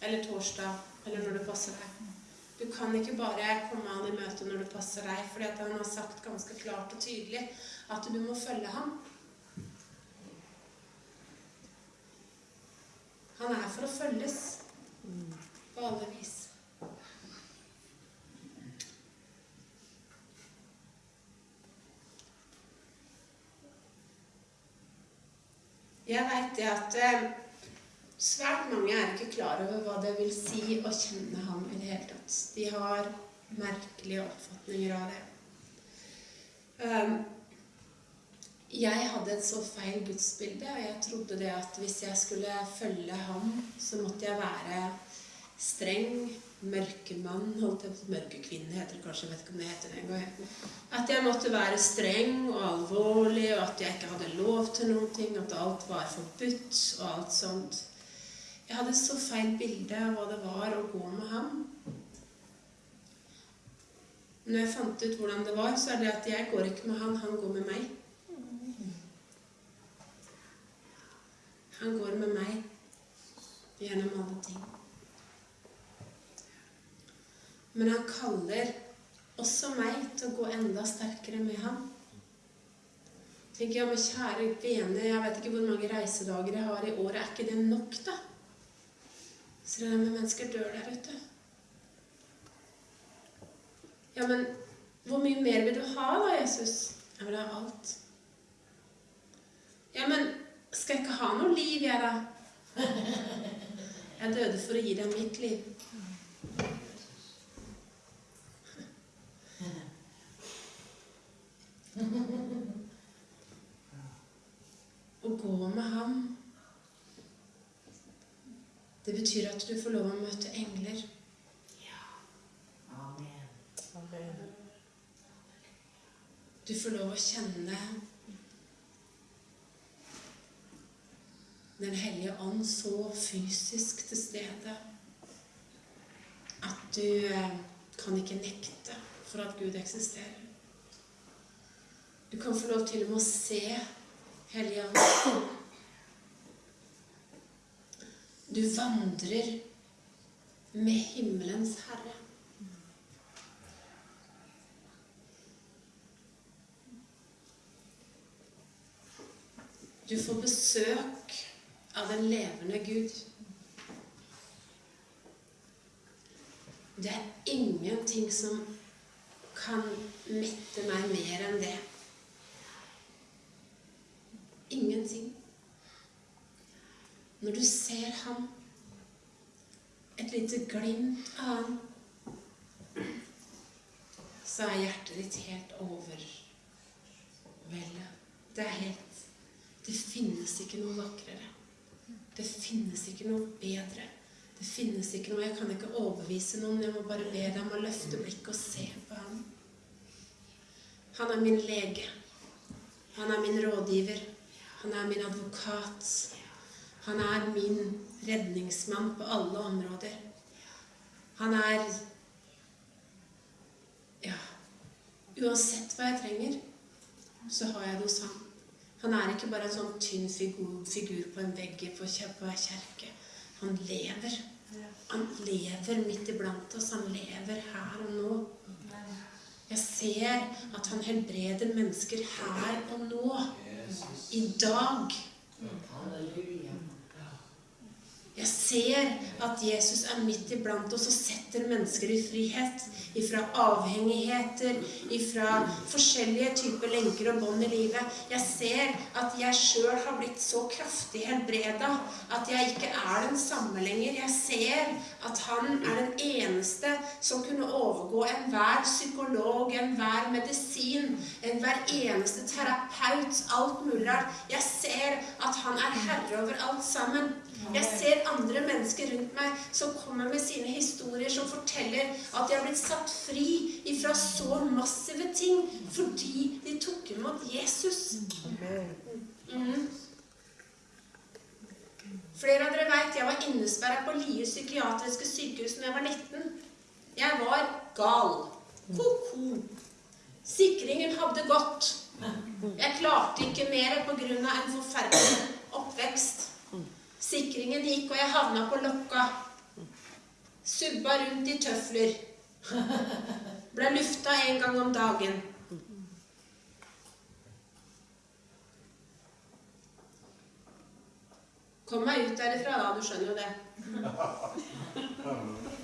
Eller torsdag. Eller når det passer deg. Du kan ikke bare komme han i møte når det passer deg, fordi han har sagt ganske klart og tydelig at du må følge ham. Han er for å følges på alle vis. Jeg veit det at eh, svært mange er ikke klar over hva det vil si å kjenne ham i det hele tatt. De har merkelige oppfatninger av det. Um, jeg hadde et så feil gudsbilde, og jeg trodde det at hvis jeg skulle følge ham, så måtte jeg være streng, mørkemann holdt jeg på Mørkekvinne heter det kanskje, jeg vet ikke om det heter det engang. At jeg måtte være streng og alvorlig, og at jeg ikke hadde lov til noen ting, at alt var forbudt og alt sånt. Jeg hadde så feil bilde av hva det var å gå med ham. Når jeg fant ut hvordan det var, så er det at jeg går ikke med han, han går med meg. Han går med meg gjennom alle ting. Men han kaller også meg til å gå enda sterkere med ham. Tenker jeg, men kjære vene, jeg vet ikke hvor mange reisedager jeg har i året. Er ikke det nok, da? Så det er med mennesker dør der ute. Ja, men hvor mye mer vil du ha, da, Jesus? Jeg vil ha alt. Ja, men skal jeg ikke ha noe liv, jeg, da? Jeg døde for å gi deg mitt liv. Å gå med ham, det betyr at du får lov å møte engler. Amen. Du får lov å kjenne Den hellige ånd så fysisk til stede at du eh, kan ikke nekte for at Gud eksisterer. Du kan få lov til og med å se Helligånden. Du vandrer med himmelens Herre. Du får besøk av den levende Gud. Det er ingenting som kan mette meg mer enn det. Ingenting. Når du ser ham, et lite glimt av ham, så er hjertet ditt helt overveldet. Det er helt Det finnes ikke noe vakrere. Det finnes ikke noe bedre. Det finnes ikke noe Jeg kan ikke overbevise noen. Jeg må bare be deg å løfte blikket og se på ham. Han er min lege. Han er min rådgiver. Han er min advokat. Han er min redningsmann på alle områder. Han er Ja. Uansett hva jeg trenger, så har jeg det hos ham. Han er ikke bare en sånn tynn figur, figur på en vegg på hver kjerke. Han lever. Han lever midt iblant oss. Han lever her og nå. Jeg ser at han helbreder mennesker her og nå. I dag. Halleluja. Jeg ser at Jesus er midt iblant oss og setter mennesker i frihet. Ifra avhengigheter, ifra forskjellige typer lenker og bånd i livet. Jeg ser at jeg sjøl har blitt så kraftig helbreda at jeg ikke er den samme lenger. Jeg ser at han er den eneste som kunne overgå enhver psykolog, enhver medisin, enhver eneste terapeut, alt mulig rart. Jeg ser at han er herre over alt sammen. Jeg ser andre mennesker rundt meg som kommer med sine historier, som forteller at de har blitt satt fri ifra så massive ting fordi de tok imot Jesus. Mm. Flere av dere vet jeg var innesperra på Lie psykiatriske sykehus da jeg var 19. Jeg var gal. Ko-ko. Sikringen hadde gått. Jeg klarte ikke mer pga. en forferdelig oppvekst. Sikringen gikk, og jeg havna på Lokka. Subba rundt i tøfler. Ble lufta en gang om dagen. Kom meg ut derifra, da. Du skjønner jo det.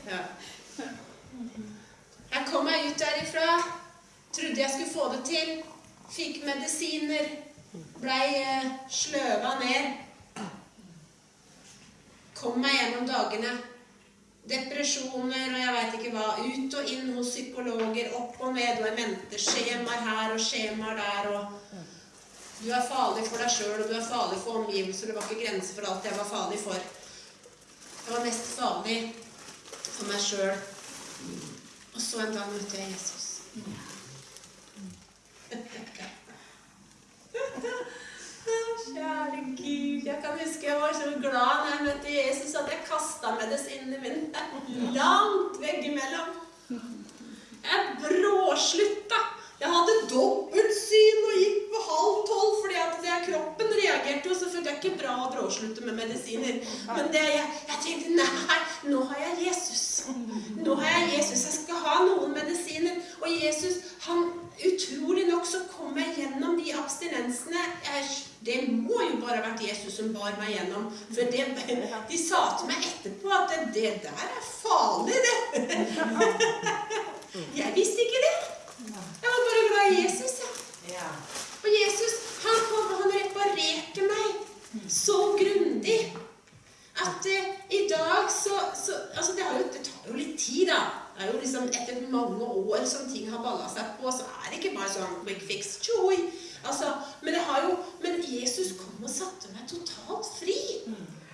Ja. Jeg kom meg ut derifra. Trodde jeg skulle få det til. Fikk medisiner. Blei eh, sløva ned. Kom meg gjennom dagene. Depresjoner og jeg veit ikke hva. Ut og inn hos psykologer. Opp og ned. Og jeg mente skjemaer her og skjemaer der. og Du er farlig for deg sjøl, og du er farlig for omgivelser. Det var ikke grenser for alt jeg var farlig for. Jeg var mest farlig for meg sjøl. Og så en dag møtte jeg Jesus. Kjære Gud, jeg kan huske jeg var så glad når jeg møtte Jesus at jeg kasta medisinene mine langt veggimellom. Jeg bråslutta. Jeg hadde dobbeltsyn og gikk på halv tolv fordi at det, kroppen reagerte jo. Så følte jeg ikke bra å bråslutte med medisiner. Men det, jeg, jeg tenkte nei, nå har jeg Jesus. Nå har jeg Jesus. Jeg skal ha noen medisiner. Og Jesus, han utrolig nok så kom jeg gjennom de abstinensene. Jeg, det må jo bare ha vært Jesus som bar meg gjennom. For det, de sa til meg etterpå at det, der er farlig, det. Jeg visste ikke det. Jeg var bare glad i Jesus. Ja. Ja. Og Jesus han kom han reparerte meg så grundig at uh, i dag så, så altså det, har jo, det tar jo litt tid, da. Det er jo liksom Etter mange år som ting har balla seg på, så er det ikke bare sånn quick fix joy. Altså, men, det har jo, men Jesus kom og satte meg totalt fri.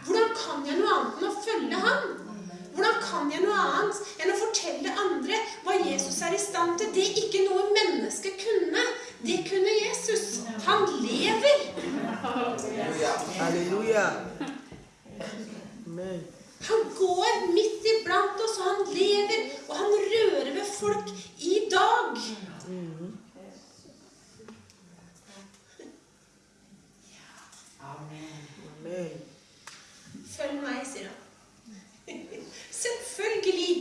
Hvordan kan jeg noe annet enn å følge ham? Hvordan kan jeg noe annet enn å fortelle andre hva Jesus er i stand til? Det ikke noe menneske kunne. Det kunne Jesus. Han lever. Halleluja. Han går midt iblant oss, og han lever, og han rører ved folk i dag. Amen. Følg meg, sier han. Selvfølgelig.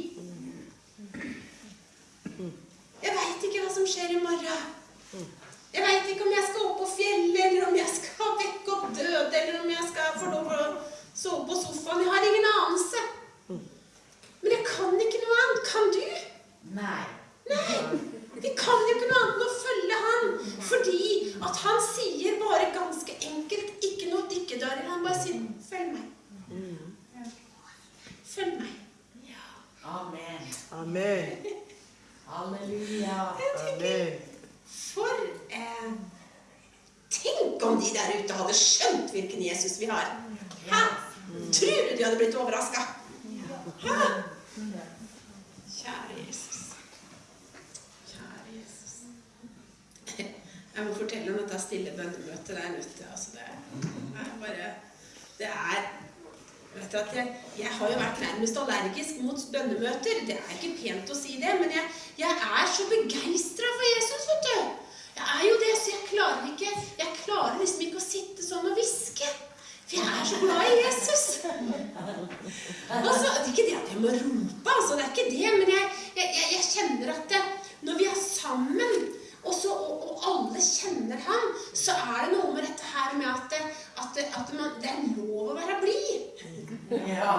Jeg veit ikke hva som skjer i morgen. Jeg veit ikke om jeg skal opp på fjellet, eller om jeg skal vekke opp døde, eller om jeg skal få lov å sove på sofaen. Jeg har ingen anelse. Men jeg kan ikke noe annet. Kan du? Nei. Nei. Vi kan jo ikke noe annet enn å følge han. Fordi at han sier bare ganske enkelt, ikke noe dikkedarer. Han bare sier 'følg meg'. Følg meg. Amen. Amen. Halleluja. Amen. For eh, Tenk om de der ute hadde skjønt hvilken Jesus vi har. Hæ? Tror du de hadde blitt overraska? Hæ? Kjære Jesus. Kjære Jesus. Jeg må fortelle om dette stille bønnemøtet. Det ute. altså det er bare Det er Vet du at jeg, jeg har jo vært nærmest allergisk mot bønnemøter. Det er ikke pent å si det, men jeg, jeg er så begeistra for Jesus, vet du. Jeg er jo det, så jeg klarer ikke Jeg klarer liksom ikke å sitte sånn og hviske. For jeg er så glad i Jesus. Altså, det er ikke det at jeg må rope, altså, det er ikke det, men jeg, jeg, jeg kjenner at det, når vi er sammen, og, så, og, og, alle kjenner ham, så er det noe med dette her med at, at, at man, det er lov å være blid. Ja.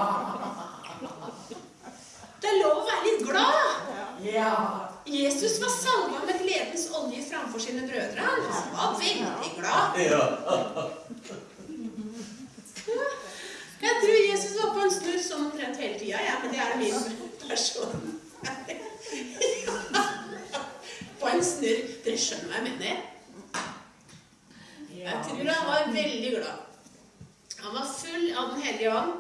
Det er lov å være litt glad. Ja. Jesus var salva med gledens olje framfor sine brødre. Han var veldig glad. Ja. Jeg tror Jesus var på en snurr sånn omtrent hele tida, ja, men det er min person. på en snurr. Dere skjønner hva jeg mener? Jeg tror han var veldig glad. Han var full av Den hellige ånd.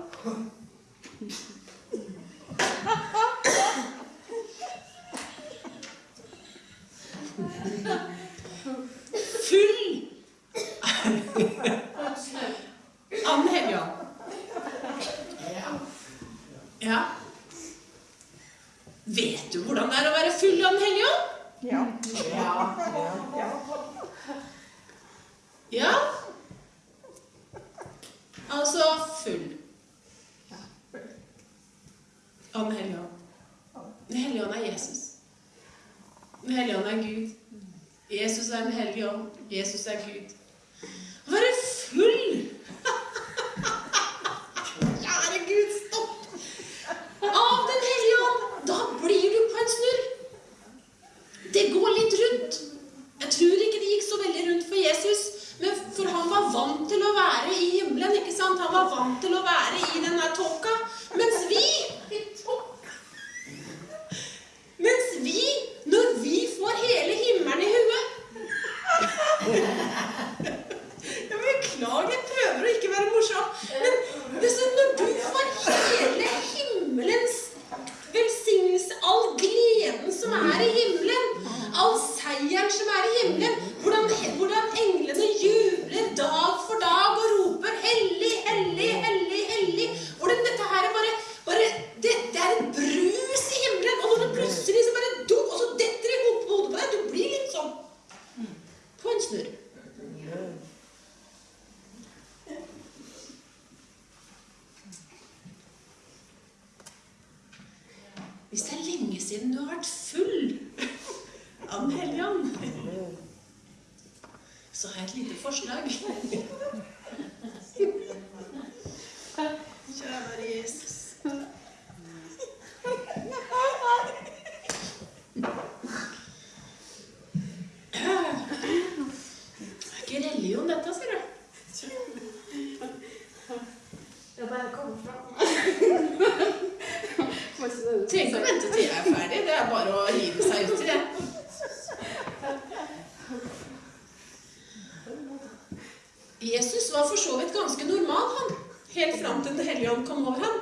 eu é não nunca morro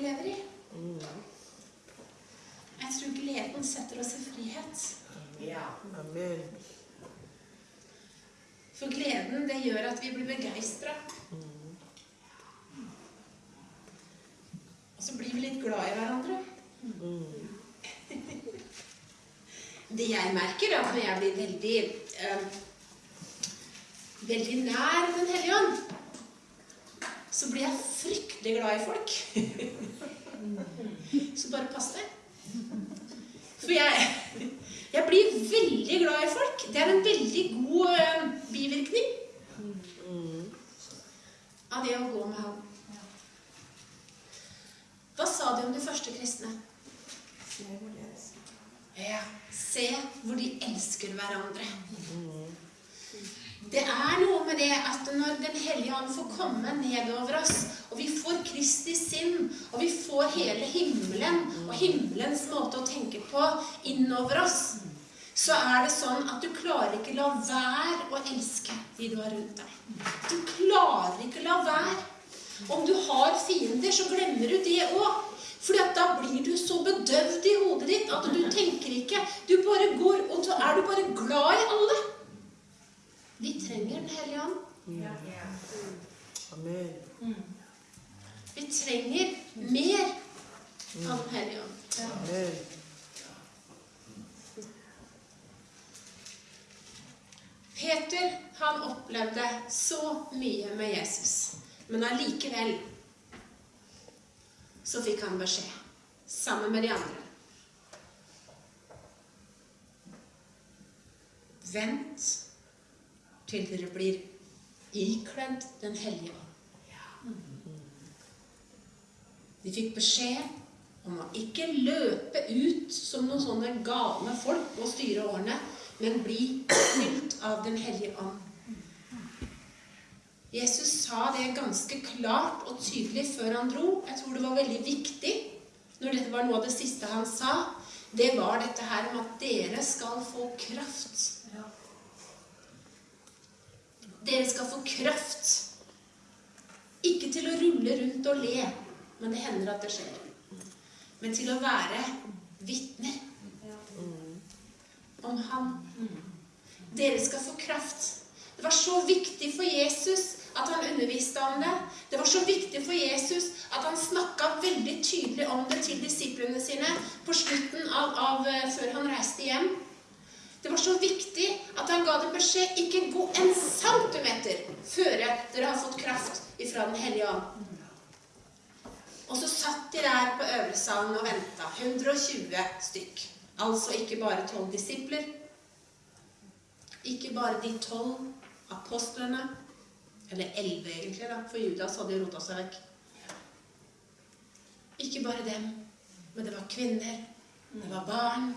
vi lever i. Jeg tror gleden setter oss i frihet. Amen. For gleden, det gjør at vi blir begeistra. Og så blir vi litt glad i hverandre. Det jeg merker, da, når jeg blir veldig eh, veldig nær Den hellige ånd, så blir jeg fryktelig glad i folk. For jeg, jeg blir veldig glad i folk. Det er en veldig god eh, bivirkning mm. av det å gå med ham. Hva sa de om de første kristne? Se hvor de elsker. Ja, se hvor de elsker hverandre. Mm. Det er noe med det at når Den hellige ånd får komme nedover oss, og vi får Kristi sinn, og vi får hele himmelen og himmelens måte å tenke på innover oss, så er det sånn at du klarer ikke la være å elske de du har rundt deg. Du klarer ikke la være. Om du har fiender, så glemmer du det òg. For da blir du så bedøvd i hodet ditt at du tenker ikke. Du bare går, og så er du bare glad i alle. Vi trenger Den hellige ånd. Amen. Vi trenger mer av Den hellige ånd. Amen. Peter han opplevde så mye med Jesus, men allikevel så fikk han beskjed, sammen med de andre. Vent til dere blir ikledd Den hellige ånd. De fikk beskjed om å ikke løpe ut som noen sånne gale folk og styre årene, men bli fylt av Den hellige ånd. Jesus sa det ganske klart og tydelig før han dro. Jeg tror det var veldig viktig når dette var noe av det siste han sa. Det var dette her om at dere skal få kraft. Dere skal få kraft. Ikke til å rulle rundt og le, men det hender at det skjer. Men til å være vitner om Han. Dere skal få kraft. Det var så viktig for Jesus at han underviste om det. Det var så viktig for Jesus at han snakka veldig tydelig om det til disiplene sine på slutten av, av eh, før han reiste hjem. Det var så viktig at han ga dem beskjed ikke gå en centimeter før dere har fått kraft ifra Den hellige ånd. Og så satt de der på øvelsalen og venta. 120 stykk. Altså ikke bare tolv disipler. Ikke bare de tolv apostlene. Eller elleve, egentlig, da, for Judas hadde jo rota seg vekk. Ikke bare dem, men det var kvinner, det var barn,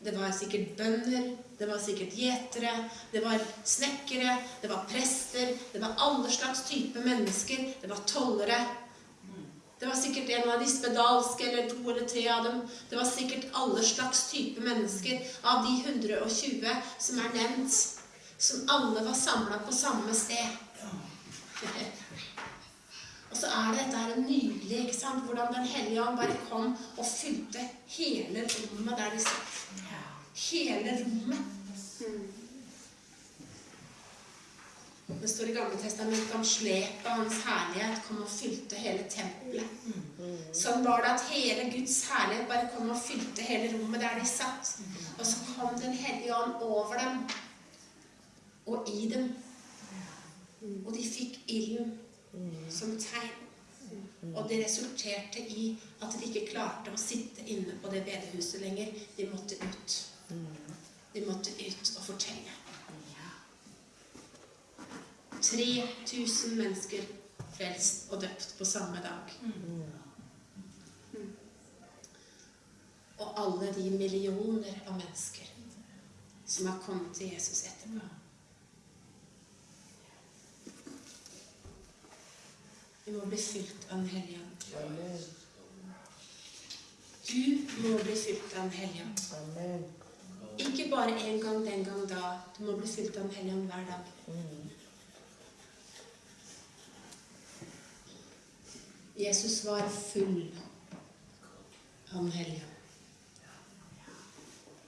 det var sikkert bønder, det var sikkert gjetere, det var snekkere, det var prester, det var alle slags type mennesker, det var tollere. Det var sikkert en av de spedalske, eller to eller tre av dem. Det var sikkert alle slags type mennesker av de 120 som er nevnt, som alle var samla på samme sted. Og så er det dette her nydelig, ikke sant? hvordan Den hellige ånd bare kom og fylte hele rommet der de satt. Hele rommet. Det står i Gamle testamentet om slepet av hans herlighet kom og fylte hele tempelet. Sånn var det at hele Guds herlighet bare kom og fylte hele rommet der de satt. Og så kom Den hellige ånd over dem og i dem. Og de fikk ilden som tegn. Og det resulterte i at de ikke klarte å sitte inne på det bedehuset lenger. De måtte ut. De måtte ut og fortelle. 3000 mennesker frelst og døpt på samme dag. Og alle de millioner av mennesker som har kommet til Jesus etterpå. Vi må bli fylt av Den hellige ånd. Du må bli fylt av Den hellige ånd. Ikke bare en gang den gang da. Du må bli fylt av Den hellige ånd hver dag. Jesus var full av Den hellige ånd.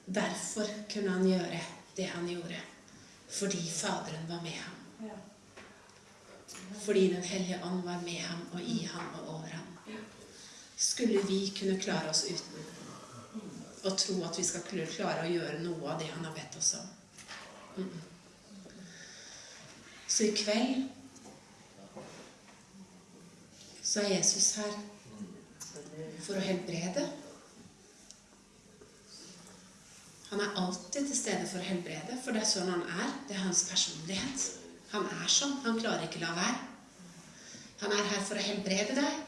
Derfor kunne han gjøre det han gjorde. Fordi Faderen var med ham. Fordi Den hellige ånd var med ham og i ham og over ham. Skulle vi kunne klare oss uten og tro at vi skal klare å gjøre noe av det han har bedt oss om? Mm. Så i kveld så er Jesus her for å helbrede. Han er alltid til stede for å helbrede, for det er sånn han er. Det er hans personlighet. Han er sånn. Han klarer ikke å la være. Han er her for å helbrede deg.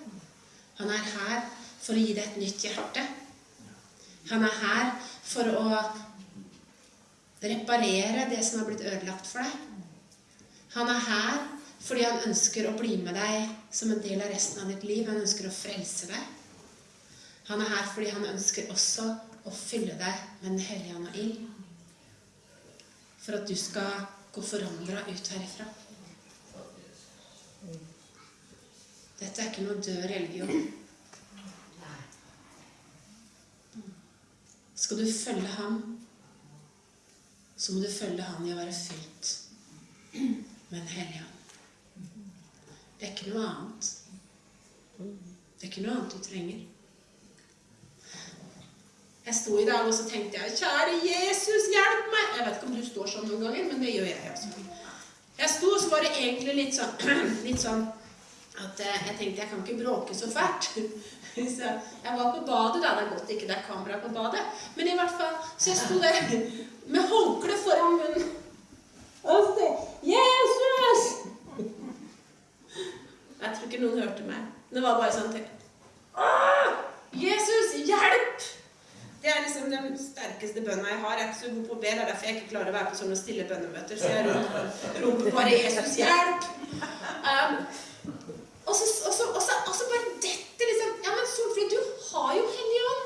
Han er her for å gi deg et nytt hjerte. Han er her for å reparere det som har blitt ødelagt for deg. Han er her fordi han ønsker å bli med deg som en del av resten av ditt liv. Han ønsker å frelse deg. Han er her fordi han ønsker også å fylle deg med Den hellige ånd og ild. For at du skal gå forandra ut herifra. Dette er ikke noe død religion. Skal du følge ham, så må du følge han i å være fylt med en hellig ånd. Det er ikke noe annet. Det er ikke noe annet du trenger. Jeg sto i dag og så tenkte jeg, kjære Jesus, hjelp meg! Jeg vet ikke om du står sånn noen ganger, men det gjør jeg også. Jeg sto, og så var det egentlig litt sånn, litt sånn at eh, jeg tenkte jeg kan ikke bråke så fælt. Så jeg var på badet, da. Det er godt ikke det er kamera på badet. Men i hvert fall, så jeg sto der med håndkle foran munnen. Og så Jesus! Jeg tror ikke noen hørte meg. Det var bare sånn til! Jesus, hjelp! Det er liksom den sterkeste bønna jeg har. Jeg er ikke så god på å be. Det er derfor jeg ikke klarer å være på sånne stille bønnemøter. Så jeg roper bare 'Jesus, hjelp!' Um, og, så, og, så, og, så, og så bare dette liksom Ja, men Solfrid, du har jo Hellig Ånd.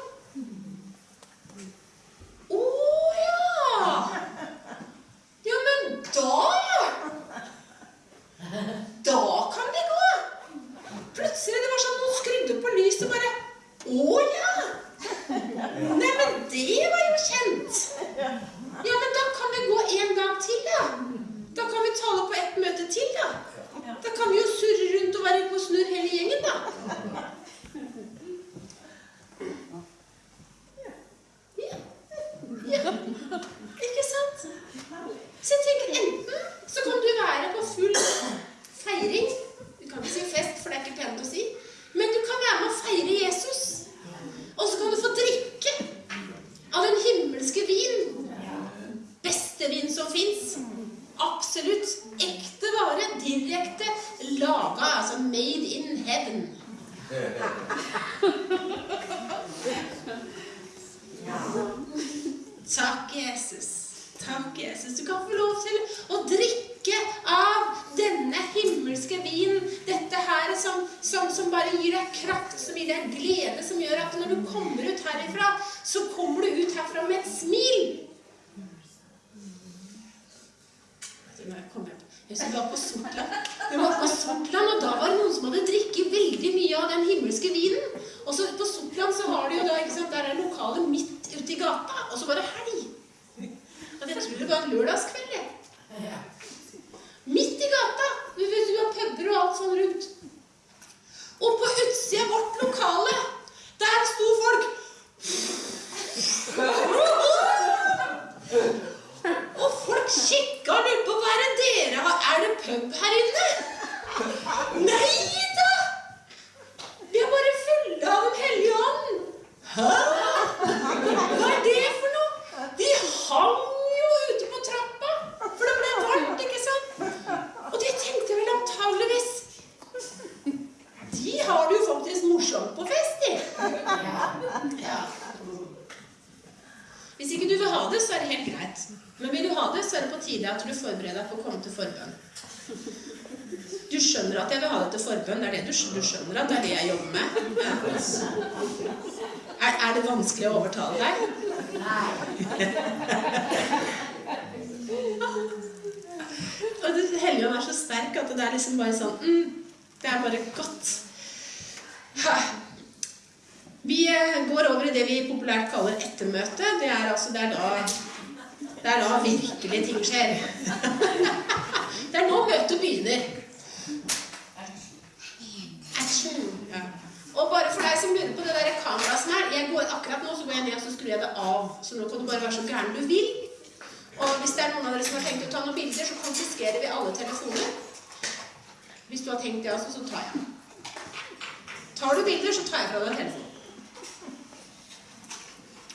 Å ja! Ja, men da Da kan det gå! Plutselig det var sånn noen skrudde på lyset bare Å ja! Vanskelig å overtale deg? Nei. Og det Hellige ånd er så sterk at det er liksom bare sånn mm, Det er bare godt. Vi eh, går over i det vi populært kaller ettermøte. Det er altså det er da, det er da virkelig ting skjer. Det er nå møtet begynner. Action. Og bare for deg som lurer på det der kameraet som er jeg går Akkurat nå så går jeg ned og så skrur jeg det av. Så nå kan du bare være så gæren du vil. Og hvis det er noen av dere som har tenkt å ta noen bilder, så konfiskerer vi alle telefoner. Hvis du har tenkt det også, så tar jeg. Tar du bilder, så tar jeg fra deg telefonen.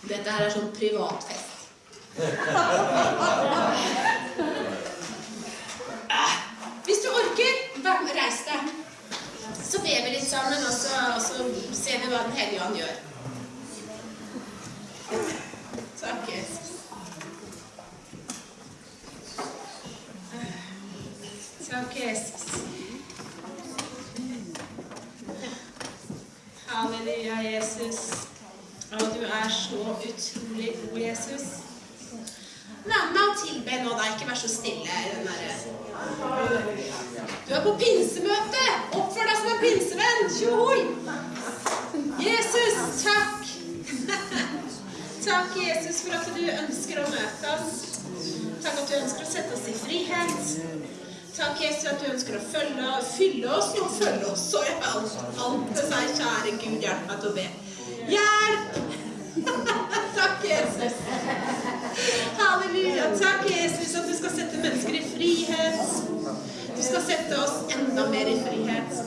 Dette her er sånn privatfest. Hvis du orker, reis deg. Så ber vi litt sammen, og så, og så ser vi hva Den hellige ånd gjør. Takk, Jesus. Takk, Jesus. Halleluja, Jesus. Å, du er så utrolig god, Jesus. Vær med og tilbe nå, da. Ikke vær så stille den der. Du er på pinsemøte! Oppfør deg som en pinsevenn! Tjohoi! Jesus, takk! takk, Jesus, for at du ønsker å møte oss. Takk at du ønsker å sette oss i frihet. Takk, Jesus, at du ønsker å følge, fylle oss og følge oss. Så jeg alt, alt til seg, kjære Gud, hjelp meg til å be. Hjelp! takk, Jesus. Halleluja. Takk, Jesus, at du skal sette mennesker i frihet. Du skal sette oss enda mer i frihet.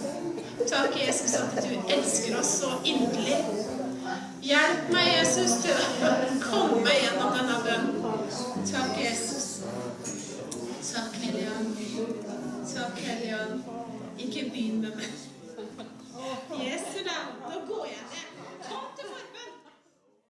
Takk, Jesus, at du elsker oss så inderlig. Hjelp meg, Jesus, til å komme gjennom denne bønnen. Takk, Jesus. Takk, Hellige Takk, Hellige Ikke begynn med meg. Jesu navn. Nå går jeg ned.